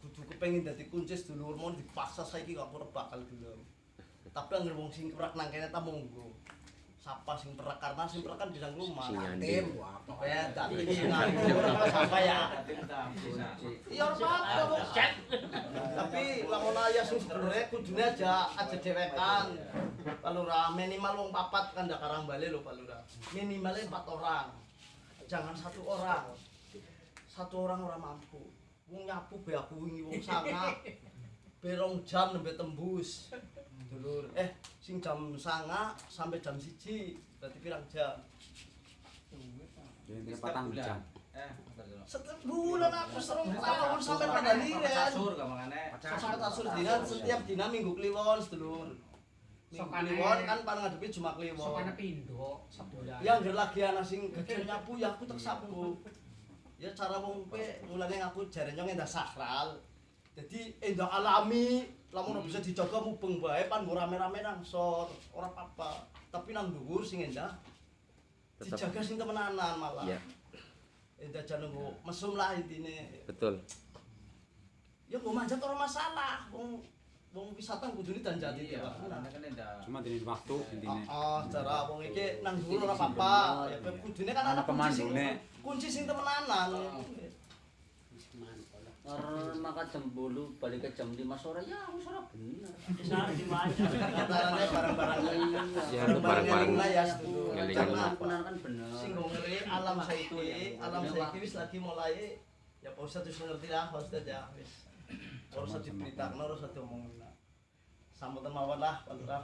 Kudu kepengin dadi kunci sedulur mau dipaksa saiki gak bakal gelem. Tapi anggere wong sing kerak nang kene ta monggo. Sapa sing perak karena sing perak kan di dalam rumah. Sing nyandi. Tim, tim nganggur sapa ya. Iya ora apa-apa kok. Tapi lamun aya sing sebenarnya kudune aja aja dewekan. Pak Lurah minimal wong papat kan ndak karang balik lho Pak Lurah. Minimalnya empat orang. Jangan satu orang. Satu orang ora mampu. Wong nyapu be aku wingi wong sangat. Berong jam nembe tembus. Dulur, eh sing jam sanga sampai jam siji berarti pirang jam? Jadi ini patang jam. Eh, Setiap bulan aku serong tahun sampai pada liren. kasur gamangane. Sampai tasur dina setiap dina minggu kliwon sedulur. Minggu Sokane- kliwon kan paling ngadepi cuma kliwon. Sokane pindo sebulan. Yang ger lagi ana sing gede nyapu ya aku tak sapu. Ya cara wong pe mulane aku jarene endah sakral. Jadi endah alami, lamun ora bisa dijaga mubeng bae pan mbok rame-rame nang sor, ora apa-apa. Tapi nang dhuwur sing endah dijaga sing temenanan malah. Iya. Endah jan nunggu mesum lah intine. Betul. Ya mau manjat ora masalah. Wong wong wisata kudune danjati Iya, tiap karena kan Cuma dini waktu intinya. Oh, cara wong iki nang dhuwur ora apa-apa. Ya kudune kan ana kunci sing kunci sing temenanan. Karena maka jam 10 balik ke jam 5 sore ya aku sore bener. Antarane barang-barang Ya, itu barang-barang ya ngelingan. Benar kan bener. sing ngeri alam saiki, alam saiki wis lagi mulai ya Pak Ustadz wis ngerti lah Pak Ustadz ya wis. Usah diberitakan, usah diomongin lah. Sambutan mawon lah Pak Lurah.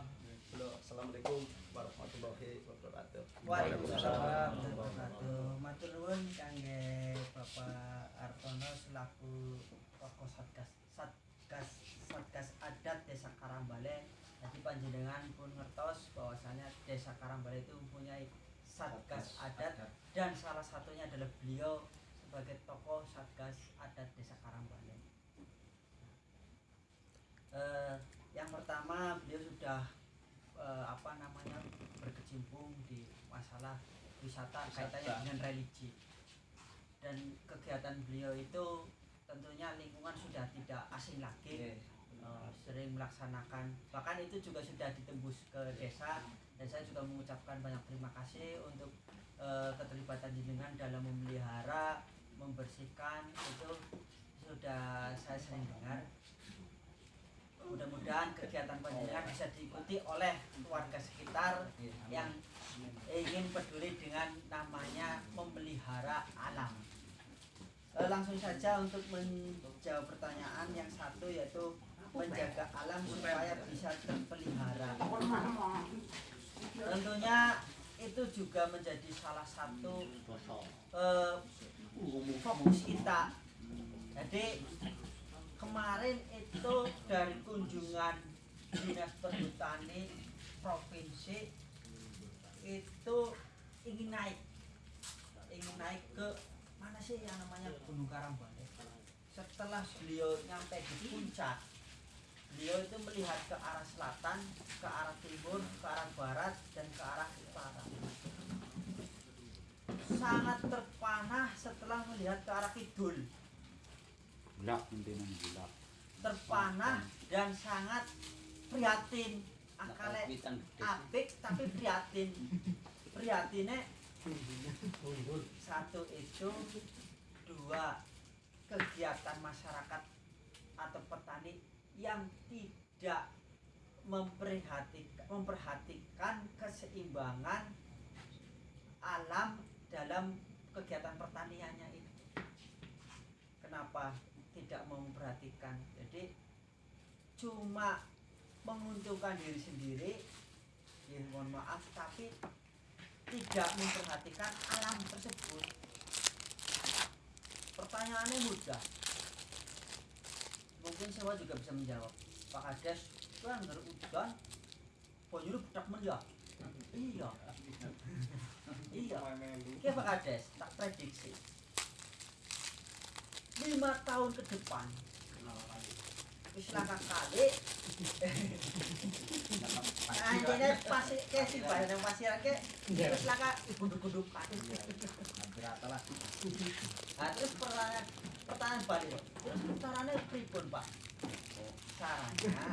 Assalamualaikum warahmatullahi wabarakatuh. Waalaikumsalam warahmatullahi wabarakatuh. Matur nuwun kangge Bapak Artono selaku tokoh Satgas Satgas Satgas Adat Desa Karambale. Jadi panjenengan pun ngertos bahwasanya Desa Karambale itu mempunyai Satgas Adat dan salah satunya adalah beliau sebagai tokoh Satgas Adat Desa Karambale. Eh, yang pertama beliau sudah eh, apa namanya berkecimpung di masalah wisata kaitannya dengan religi dan kegiatan beliau itu tentunya lingkungan sudah tidak asing lagi Eh, sering melaksanakan. Bahkan itu juga sudah ditembus ke desa dan saya juga mengucapkan banyak terima kasih untuk eh, keterlibatan jenengan dalam memelihara membersihkan itu sudah saya sering dengar. Mudah-mudahan kegiatan panjenengan bisa diikuti oleh warga sekitar yang ingin peduli dengan namanya memelihara alam. Eh, langsung saja untuk menjawab pertanyaan yang satu yaitu menjaga alam supaya bisa terpelihara. Tentunya itu juga menjadi salah satu eh, fokus kita. Jadi kemarin itu dari kunjungan dinas perhutani provinsi itu ingin naik ingin naik ke sih yang namanya? Gunung Karambale setelah beliau nyampe di puncak beliau itu melihat ke arah selatan ke arah timur ke arah barat dan ke arah utara. Sangat terpanah setelah melihat ke arah kidul. Gelap gelap. terpanah dan sangat prihatin. Akale apik tapi prihatin. Prihatinnya satu itu dua kegiatan masyarakat atau petani yang tidak memperhatikan memperhatikan keseimbangan alam dalam kegiatan pertaniannya itu. Kenapa tidak memperhatikan? Jadi cuma menguntungkan diri sendiri ya mohon maaf tapi tidak memperhatikan alam tersebut pertanyaannya mudah. Mungkin saya juga bisa menjawab. Pak Kades kan nggak udan banyune budak men ya iya. Iya. Oke Pak Kades tak prediksi. Lima tahun ke depan kali. Anjene pasti ke pasir ke hampir rata lah. Nah, terus pertanyaan pertanyaan balik. Terus caranya pripun Pak. Caranya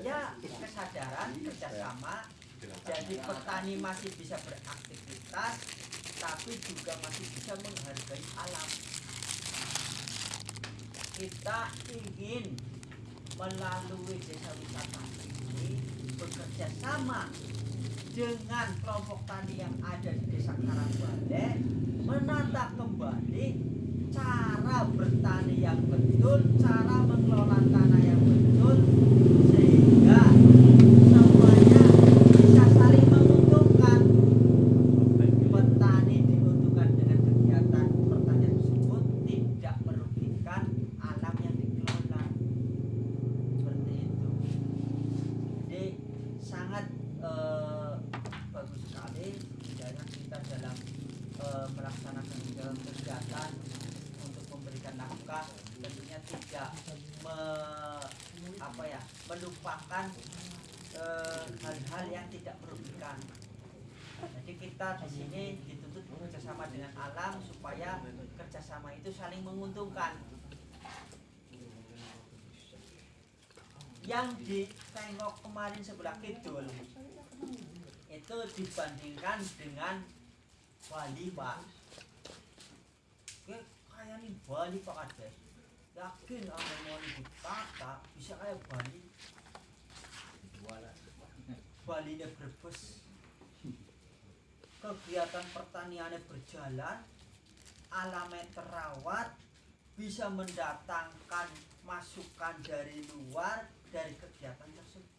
ya kesadaran kerjasama. Jadi petani masih bisa beraktivitas, tapi juga masih bisa menghargai alam. Kita ingin melalui desa wisata ini bekerja sama dengan kelompok tani yang ada di desa Karangbale menata kembali cara bertani yang betul, cara mengelola tanah yang betul sehingga semuanya bisa saling menguntungkan petani diuntungkan dengan kegiatan pertanian tersebut tidak merugikan alam yang dikelola seperti itu jadi sangat eh, bagus sekali tidaknya kita dalam eh, melaksanakan dalam kegiatan untuk memberikan nafkah tentunya tidak me- apa ya melupakan eh, hal-hal yang tidak merugikan jadi kita di sini dituntut bekerjasama dengan alam supaya kerjasama itu saling menguntungkan. Yang ditengok kemarin sebelah kidul itu dibandingkan dengan Bali pak. Kayak nih Bali pak Kades. Yakin apa mau ditata bisa kayak Bali. Bali nya berbes kegiatan pertaniannya berjalan, alamnya terawat, bisa mendatangkan masukan dari luar dari kegiatan tersebut.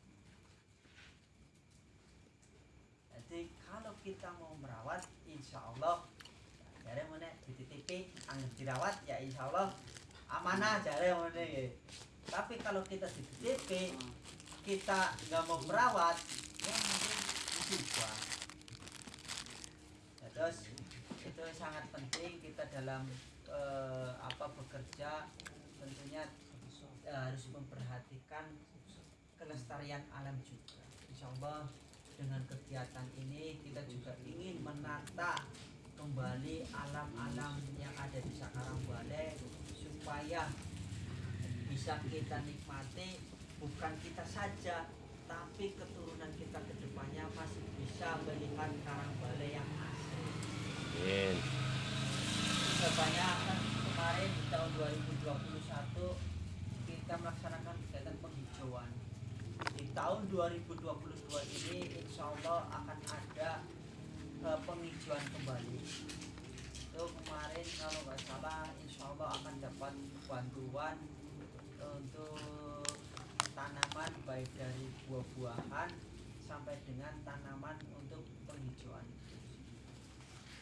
Jadi kalau kita mau merawat, insya Allah, jadi mana dititipi, angin dirawat, ya insya Allah amanah jadi mana ya. Tapi kalau kita dititipi, kita nggak mau merawat, ya mungkin musibah. Ya, terus itu sangat penting kita dalam eh, apa bekerja tentunya eh, harus memperhatikan kelestarian alam juga. Insya Allah dengan kegiatan ini kita juga ingin menata kembali alam-alam yang ada di Sakarang Bale supaya bisa kita nikmati bukan kita saja tapi keturunan kita ke depannya masih bisa melihat Karang Bale yang asli Amin. kebanyakan kemarin di tahun 2021 kita melaksanakan kegiatan penghijauan di tahun 2022 ini Allah akan ada eh, penghijauan kembali. Itu kemarin kalau nggak salah insya Allah akan dapat bantuan untuk tanaman baik dari buah-buahan sampai dengan tanaman untuk penghijauan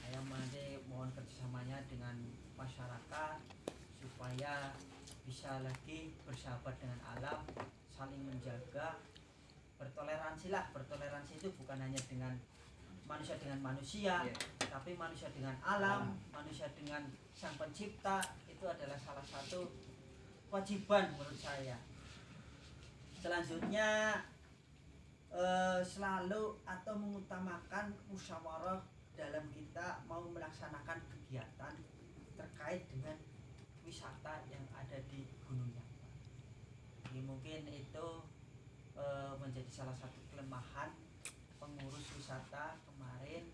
saya nanti mohon kerjasamanya dengan masyarakat supaya bisa lagi bersahabat dengan alam saling menjaga bertoleransi lah. Bertoleransi itu bukan hanya dengan manusia dengan manusia tapi manusia dengan alam manusia dengan sang pencipta itu adalah salah satu kewajiban menurut saya. Selanjutnya eh, selalu atau mengutamakan musyawarah dalam kita mau melaksanakan kegiatan terkait dengan wisata yang ada di Gunung Yamba. Ini mungkin itu eh, menjadi salah satu kelemahan pengurus wisata kemarin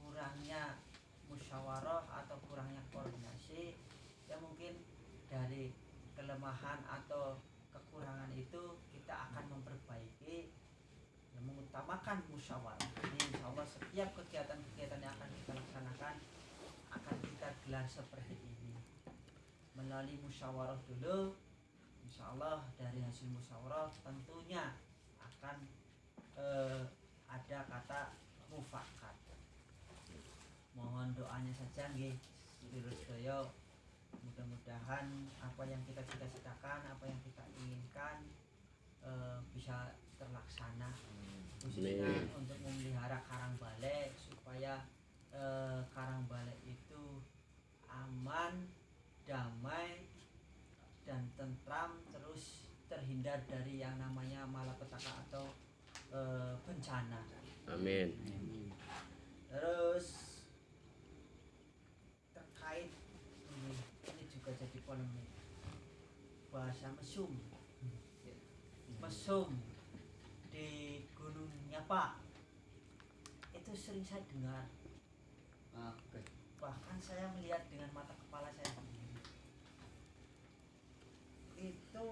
kurangnya musyawarah atau kurangnya koordinasi ya mungkin dari kelemahan atau kekurangan itu kita akan memperbaiki yang mengutamakan musyawarah. Jadi insya Allah setiap kegiatan-kegiatan yang akan kita laksanakan akan kita gelar seperti ini melalui musyawarah dulu. Insya Allah dari hasil musyawarah tentunya akan eh, ada kata mufakat. Mohon doanya saja nggih sedulur sedaya mudah-mudahan apa yang kita cita-citakan, apa yang kita inginkan eh, bisa terlaksana. Khususnya untuk memelihara karang bale supaya eh, karang bale itu dari yang namanya malapetaka atau eh, bencana. Amin. Terus terkait ini, ini juga jadi polemik bahasa mesum mesum di Gunung Nyapa itu sering saya dengar Oke. bahkan saya melihat dengan mata kepala saya sendiri itu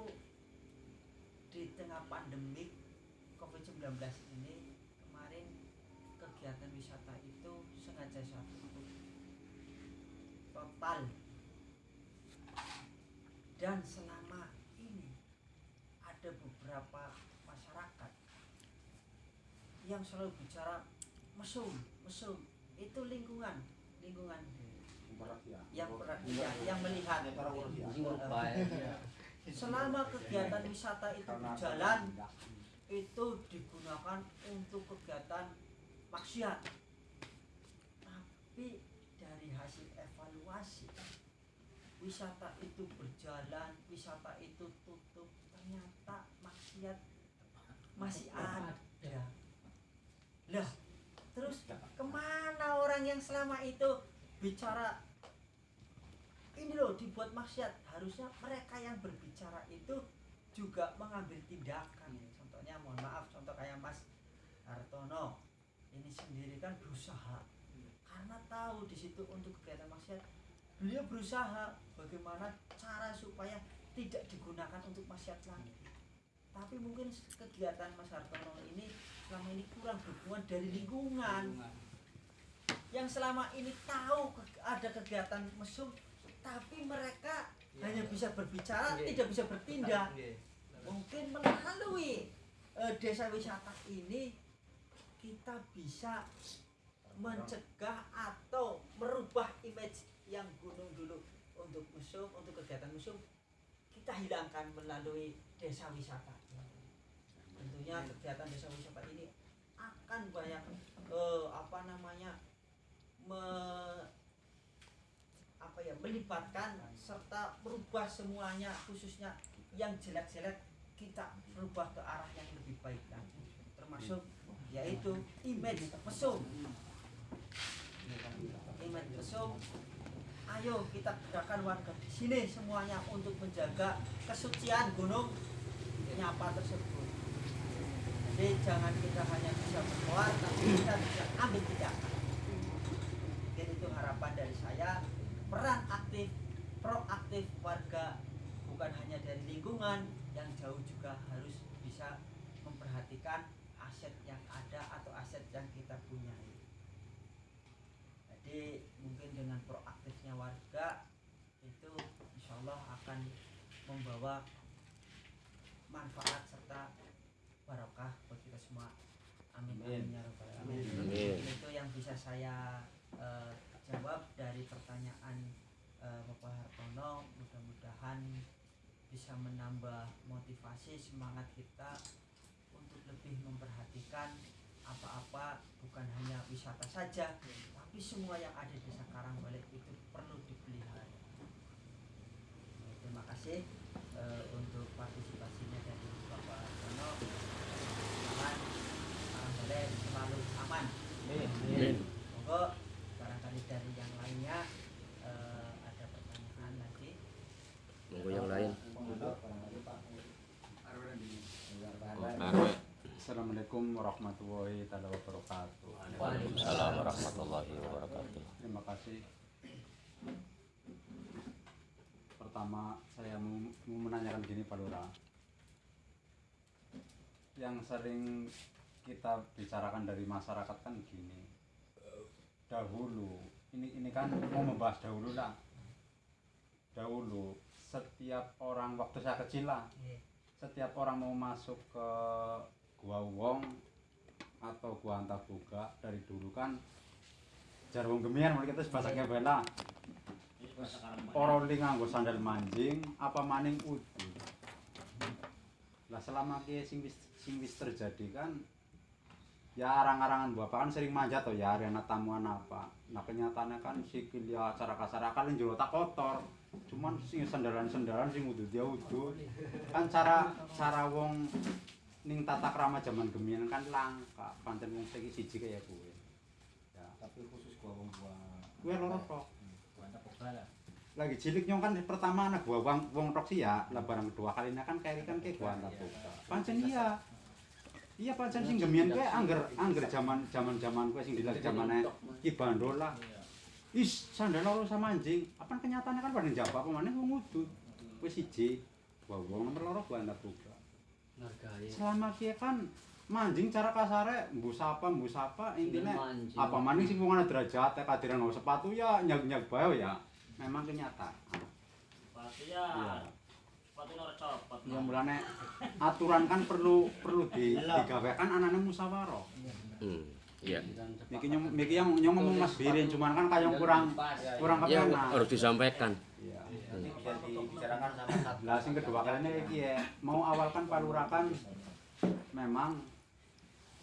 tengah pandemik COVID-19 ini kemarin kegiatan wisata itu sengaja saya tutup total. Dan selama ini ada beberapa masyarakat yang selalu bicara mesum mesum. Itu lingkungan lingkungan yang per- yang, yang melihat. Selama kegiatan wisata itu berjalan itu digunakan untuk kegiatan maksiat. Tapi dari hasil evaluasi wisata itu berjalan wisata itu tutup ternyata maksiat masih ada. lah terus ke mana orang yang selama itu bicara ini loh dibuat maksiat. Harusnya mereka yang berbicara itu juga mengambil tindakan. Contohnya mohon maaf contoh kayak Mas Hartono. Ini sendiri kan berusaha. Karena tahu di situ untuk kegiatan maksiat beliau berusaha bagaimana cara supaya tidak digunakan untuk maksiat lagi. Tapi mungkin kegiatan Mas Hartono ini selama ini kurang dukungan dari lingkungan. Yang selama ini tahu ada kegiatan mesum tapi mereka hanya bisa berbicara Iya. tidak bisa bertindak mungkin melalui eh, desa wisata ini kita bisa mencegah atau merubah image yang gunung dulu untuk museum untuk kegiatan museum. Kita hilangkan melalui desa wisata. Tentunya kegiatan desa wisata ini akan banyak eh, apa namanya me- apa ya melibatkan serta merubah semuanya khususnya yang jelek-jelek kita berubah ke arah yang lebih baik lagi. Termasuk yaitu image mesum. Image mesum. Ayo kita gerakan warga di sini semuanya untuk menjaga kesucian gunung nyapa tersebut. Jadi jangan kita hanya bisa berdoa tapi kita bisa ambil tindakan. Mungkin itu harapan dari saya peran aktif proaktif warga bukan hanya dari lingkungan yang jauh juga harus bisa memperhatikan aset yang ada atau aset yang kita punyai. Jadi mungkin dengan proaktifnya warga itu insya Allah akan membawa manfaat serta barokah buat kita semua. Amin. Amin ya rabbal alamin. Amin. itu yang bisa saya eh, jawab dari pertanyaan eh, Bapak Hartono. Mudah-mudahan bisa menambah motivasi semangat kita untuk lebih memperhatikan apa-apa bukan hanya wisata saja tapi semua yang ada di desa Karangbalek itu perlu dipelihara. Terima kasih eh, untuk partisipasinya dari Bapak Hartono mudah-mudahan Karangbalek selalu aman Amin. Monggo barangkali dari yang lainnya eh, ada pertanyaan lagi. Monggo yang lain. Barangkali Pak. Oh, Arwe. Assalamualaikum warahmatullahi taala wabarakatuh. Waalaikumsalam warahmatullahi wabarakatuh. Terima kasih. Pertama saya mau, mau menanyakan gini Pak Lurah. Yang sering kita bicarakan dari masyarakat kan gini. Dahulu, ini ini kan mau membahas dahulu lah. Dahulu setiap orang waktu saya kecil lah, Iya. setiap orang mau masuk ke gua wong atau gua antaboga dari dulu kan jarwong gemian mulai kita bahasa bela orang nganggo sandal manjing apa maning udu lah selama ki sing wis terjadi kan ya arang-arangan bapak kan sering manjat tuh ya arena tamuan apa. Nah kenyataannya kan sikil ya acara kasar kalian juga tak kotor. Cuman sing sandalan-sandalan sing udu dia udu kan cara cara wong ning tata krama zaman gemian kan langka pancen wong saiki siji kaya kowe ya Tapi khusus gua wong gua. kowe loro tok Gua antar pokoknya. lagi cilik nyong kan pertama anak gua wong wong tok sih ya lah barang kedua kalinya kan kayak kan kayak gua antar buka pancen iya Iya pancen sing gemian kowe angger angger jaman jaman-jaman kowe sing dilak zamane Ki Bandol lah. Is sandal loro sama anjing. Apa kenyataannya kan pada jawab apa mana wong ngudut. Wis siji. Wah, wong nomor loro gua antar buka. Ngargai. Selama kia kan manjing cara kasare mbu sapa mbu sapa intine Mancing. apa maning sing wong ana derajate kadiran nggawa sepatu ya nyag-nyag bae ya. Memang kenyataan. Sepatu Iya. ya. Sepatu ora copot. Ya mulane aturan kan perlu perlu di, digawekan anane musyawarah. Hmm. Iya. Miki nyong miki yang ngomong Mas Birin cuman kan kayong kurang kurang Ya kepenak. harus disampaikan. Bisa dibicarakan sama satu. Lah sing kedua kalinya iki ya, mau awal kan palurakan memang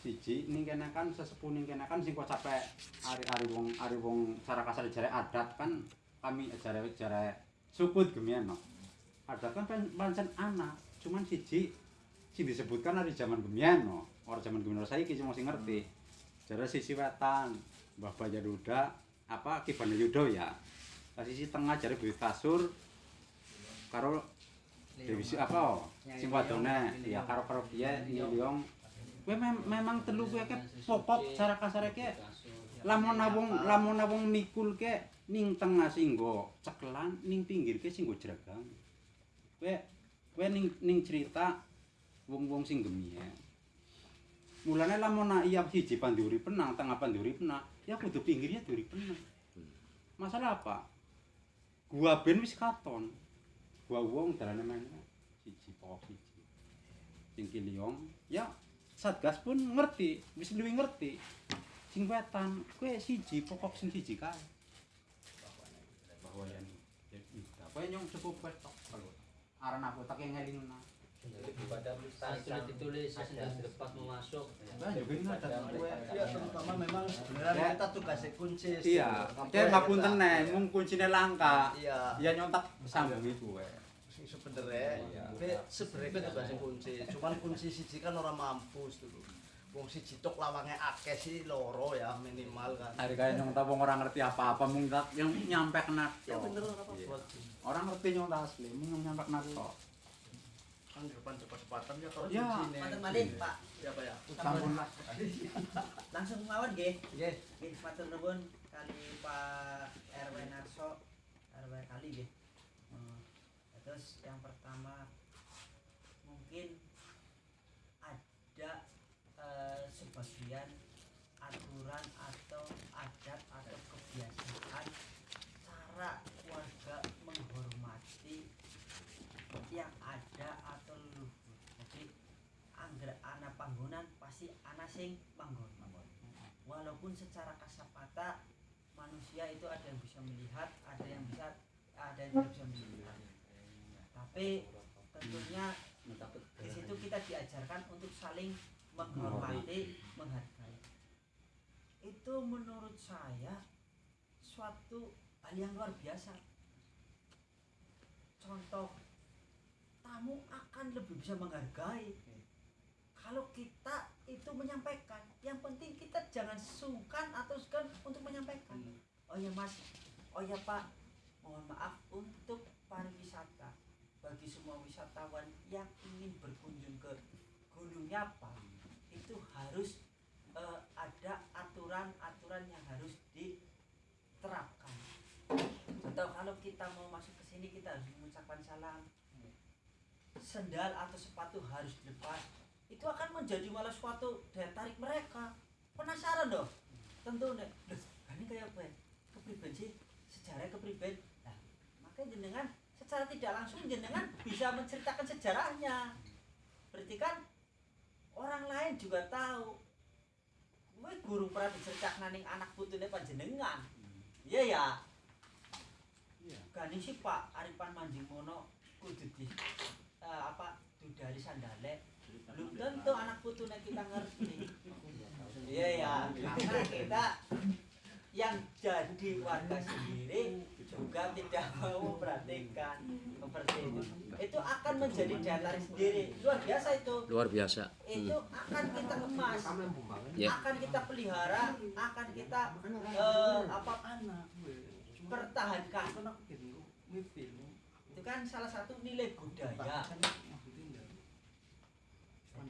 siji ning kene kan sesepuh ning kene kan sing kok capek ari-ari wong ari wong cara kasar jare adat kan kami jare jare sukut gemian no. Adat kan pan- pancen anak, cuman siji sing disebutkan dari zaman gemian no. Ora zaman gemian saiki cuma sing ngerti. Jare sisi wetan Mbah Bajaduda apa Ki Yudo ya. Lah sisi tengah jare Buyut Kasur karo Dewi apa? Sing wadone ya karo karo piye Liong. Kowe mem- memang telu kowe ke pokok cara kasare ke lamun wong lamun wong mikul ke ning tengah sing nggo cekelan ning pinggir ke sing nggo jeragang. Kowe kowe ning ning cerita wong-wong sing gemien. Mulane lamun nak iya siji panduri penang, tengah panduri penang, ya kudu pinggirnya duri penang. Masalah apa? Gua ben wis katon. Gua wong dalane meneh siji pokok siji. Sing Kiliong ya Satgas pun ngerti, wis luwih ngerti. Sing wetan kowe siji pokok sing siji kae. Bahwa yen kowe nyong cukup wis tok kalau aran aku tak ngelingna. Sudah ditulis sudah lepas mau masuk. Bah juga ini ada kowe. Ya terutama memang sebenarnya Ya. kita tugasnya kunci. Iya, kayak ngapunten nih, mung kuncine langka. Iya. Ya nyontak sambungi kowe. Sing sebenarnya, Iya. sebenarnya itu tugasnya kunci. Cuman kunci siji kan orang mampus dulu. Wong siji tok lawangnya akeh sih loro ya minimal kan. Hari kaya nyong tabung orang ngerti apa-apa mung tak yang nyampe kena. Ya bener ora apa Iya. Orang ngerti nyong asli, mung nyampe kena tok. Kan depan cepat-cepatan ya kalau Ya. kunci Matur malih, Pak. Siapa ya? Sampun Langsung mawon nggih. Nggih. Nggih, matur nuwun kali Pak RW Narso, RW kali nggih. Eh, Terus yang pertama mungkin ada eh, sebagian aturan atau adat atau kebiasaan cara warga menghormati yang ada atau leluhur. Jadi angger ana panggonan pasti ana sing manggon. Walaupun secara kasapata manusia itu ada yang bisa melihat, ada yang bisa ada yang tidak bisa melihat. Tapi tentunya di situ kita diajarkan untuk saling menghormati, menghargai. Itu menurut saya suatu hal yang luar biasa. Contoh, tamu akan lebih bisa menghargai kalau kita itu menyampaikan. Yang penting kita jangan sungkan atau segan untuk menyampaikan. Oh ya mas, oh ya pak, mohon maaf untuk pariwisata bagi semua wisatawan yang ingin berkunjung ke Gunung Nyapa itu harus eh, ada aturan-aturan yang harus diterapkan. Contoh kalau kita mau masuk ke sini kita harus mengucapkan salam. Sendal atau sepatu harus dilepas. Itu akan menjadi malah suatu daya tarik mereka. Penasaran dong. Tentu nih. Ini kayak apa? ya? Kepribadian sih sejarah kepribadian. Nah, makanya jenengan secara tidak langsung jenengan bisa menceritakan sejarahnya. Berarti kan orang lain juga tahu. Gue guru pernah diceritakan ning anak putune panjenengan. Iya ya. Iya. Gani sih Pak Aripan Manjimono kudu di eh, apa dudari sandale. Belum tentu anak putune kita ngerti. Iya ya. Karena kita yang jadi warga sendiri juga tidak mau memperhatikan seperti itu. Itu akan menjadi daya tarik sendiri. Luar biasa itu. Luar biasa. Itu Hmm. akan kita kemas Ya. akan kita pelihara, akan kita eh, apa pertahankan. Itu kan salah satu nilai budaya.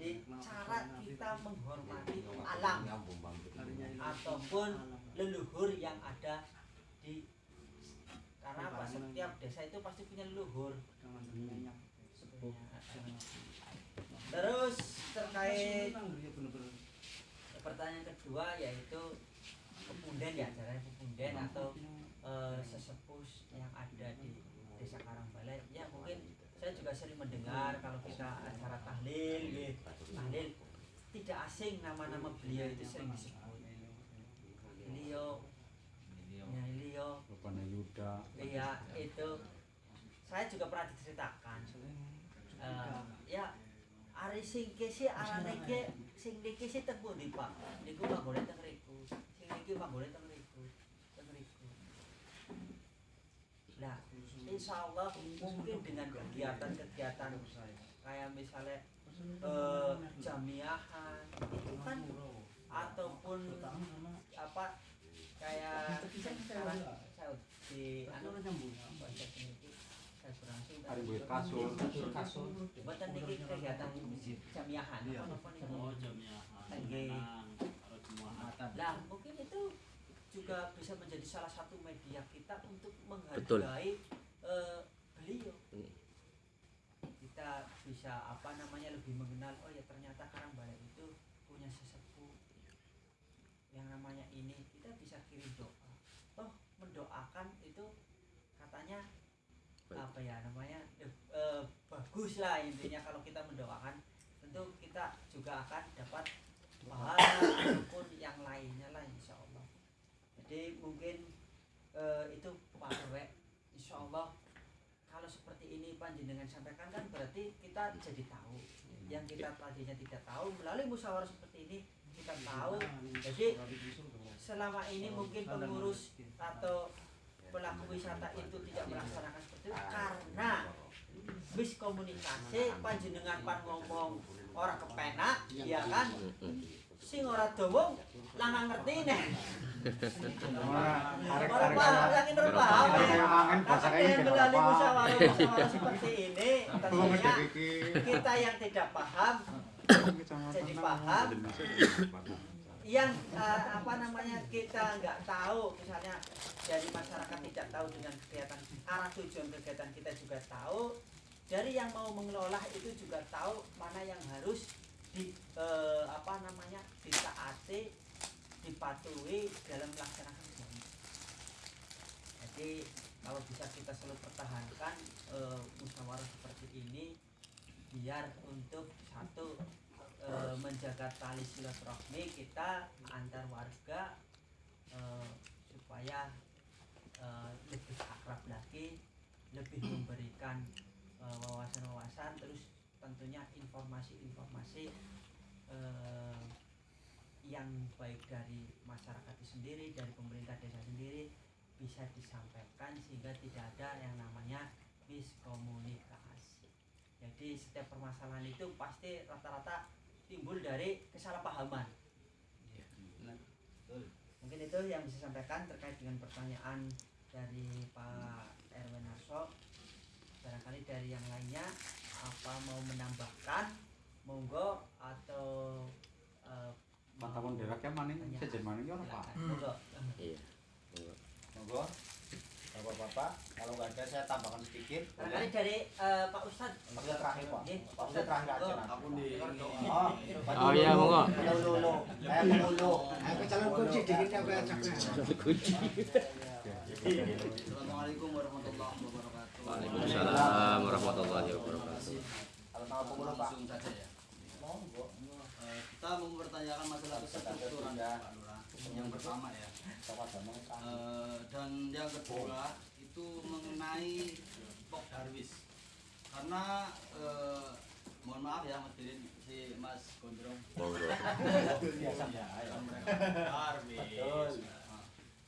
Jadi cara kita menghormati alam ataupun leluhur yang ada di karena apa? Setiap desa itu pasti punya leluhur. Terus terkait pertanyaan kedua yaitu pepunden ya caranya pepunden atau eh, sesepuh yang ada di desa Karangbalai. Ya mungkin saya juga sering mendengar kalau kita acara tahlil gitu, tahlil tidak asing nama-nama beliau itu sering disebut. Beliau ya beliau Bapaknya Yuda. iya itu. Saya juga pernah diceritakan. Eh, ya ari sing kese arane ke sing niki sih teng pundi Pak. Niku manggone teng riku. Sing niki riku teng riku nah insyaallah mungkin dengan kegiatan-kegiatan kayak misalnya eh, jamiahan itu kan ataupun apa kayak sekarang saya di anu saya kurang sih Hari buat kasur. buatan niki kegiatan jamiahan. Apa niki Oh semua Nah, mungkin itu juga bisa menjadi salah satu media kita untuk Betul. Eh, beliau. Hmm. Kita bisa apa namanya lebih mengenal oh ya ternyata Karangbalai itu punya sesepuh yang namanya ini kita bisa kirim doa. Oh, mendoakan itu katanya Baik. apa ya namanya eh, eh, bagus lah intinya kalau kita mendoakan tentu kita juga akan dapat pahala ataupun yang lainnya lah insya Allah jadi mungkin eh, itu Pak Rwe insya Allah kalau seperti ini panjenengan sampaikan kan berarti kita jadi tahu. Yang kita tadinya tidak tahu melalui musyawarah seperti ini kita tahu. jadi selama ini mungkin pengurus atau pelaku wisata itu tidak melaksanakan seperti itu karena miskomunikasi panjenengan pan ngomong orang kepenak ya kan sing ora dawa nggak ngerti orang arek paham yang ini paham mangan bahasa melalui apa? musyawarah seperti ini tentunya kita yang tidak paham jadi paham. Yang eh, apa namanya kita nggak tahu misalnya dari masyarakat tidak tahu dengan kegiatan arah tujuan kegiatan kita juga tahu dari yang mau mengelola itu juga tahu mana yang harus di eh, apa namanya ditaati dipatuhi dalam melaksanakan kegiatan. jadi kalau bisa kita selalu pertahankan eh, musyawarah seperti ini biar untuk satu eh, menjaga tali silaturahmi kita antar warga eh, supaya eh, lebih akrab lagi lebih memberikan wawasan-wawasan terus tentunya informasi-informasi eh, yang baik dari masyarakat itu sendiri dari pemerintah desa sendiri bisa disampaikan sehingga tidak ada yang namanya miskomunikasi. Jadi setiap permasalahan itu pasti rata-rata timbul dari kesalahpahaman. Mungkin itu yang bisa sampaikan terkait dengan pertanyaan dari Pak Erwin Narso barangkali dari yang lainnya apa mau menambahkan monggo atau eh, Mata pun deweknya maning sejen maning ya apa? monggo Iya. Monggo. Bapak-bapak, kalau nggak ada saya tambahkan sedikit. barangkali dari eh, Pak Ustadz Maksudnya terakhir Pak. Pak Ustadz terakhir aja nanti. Aku di Oh, Oh iya, monggo. Lulu, eh penghulu. Aku calon kunci dikit aku ajak. Assalamualaikum warahmatullahi wabarakatuh. Waalaikumsalam warahmatullahi wabarakatuh. Langsung saja ya. Monggo. Kita mau mempertanyakan masalah kestrukturan Pak Lurah. Yang pertama ya. Eh, dan yang kedua itu mengenai Pok Darwis. Karena eh, mohon maaf ya Mas Dirin, si Mas Gondrong. Biasa. Ya. Darwis.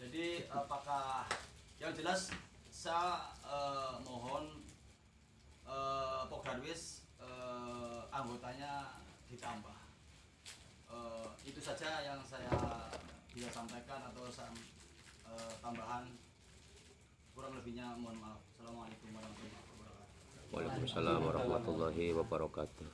Jadi apakah yang jelas saya eh, mohon eh, Pok Darwis eh, anggotanya ditambah. Eh, itu saja yang saya bisa sampaikan atau saya, eh, tambahan kurang lebihnya mohon maaf. Assalamualaikum warahmatullahi wabarakatuh. Waalaikumsalam warahmatullahi wabarakatuh.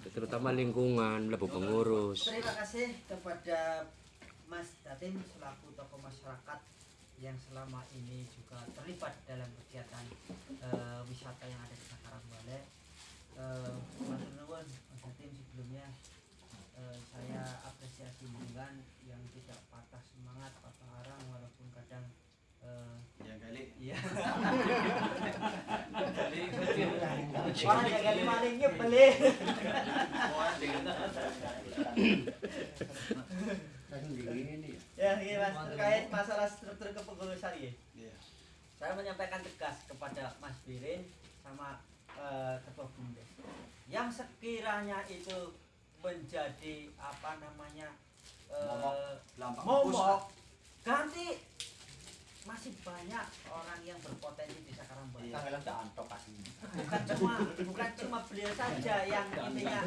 ya terutama lingkungan lebu pengurus Terima kasih kepada Mas Datim selaku tokoh masyarakat yang selama ini juga terlibat dalam kegiatan eh, wisata yang ada di Sakarang Bale. Eh, Mas nuwun Mas Datim sebelumnya eh, saya apresiasi dengan yang tidak patah semangat, patah arang walaupun kadang eh, Ya kali. Iya. Orang kali malingnya beli. Ya, ini mas terkait masalah struktur kepengurusan ya. Iya. Saya menyampaikan tegas kepada Mas Birin sama eh, Ketua Bumdes. Yang sekiranya itu menjadi apa namanya eh, Momok, momok, ganti masih banyak orang yang berpotensi di Sakarang Barat. Iya. Bukan cuma bukan cuma beliau saja yang intinya.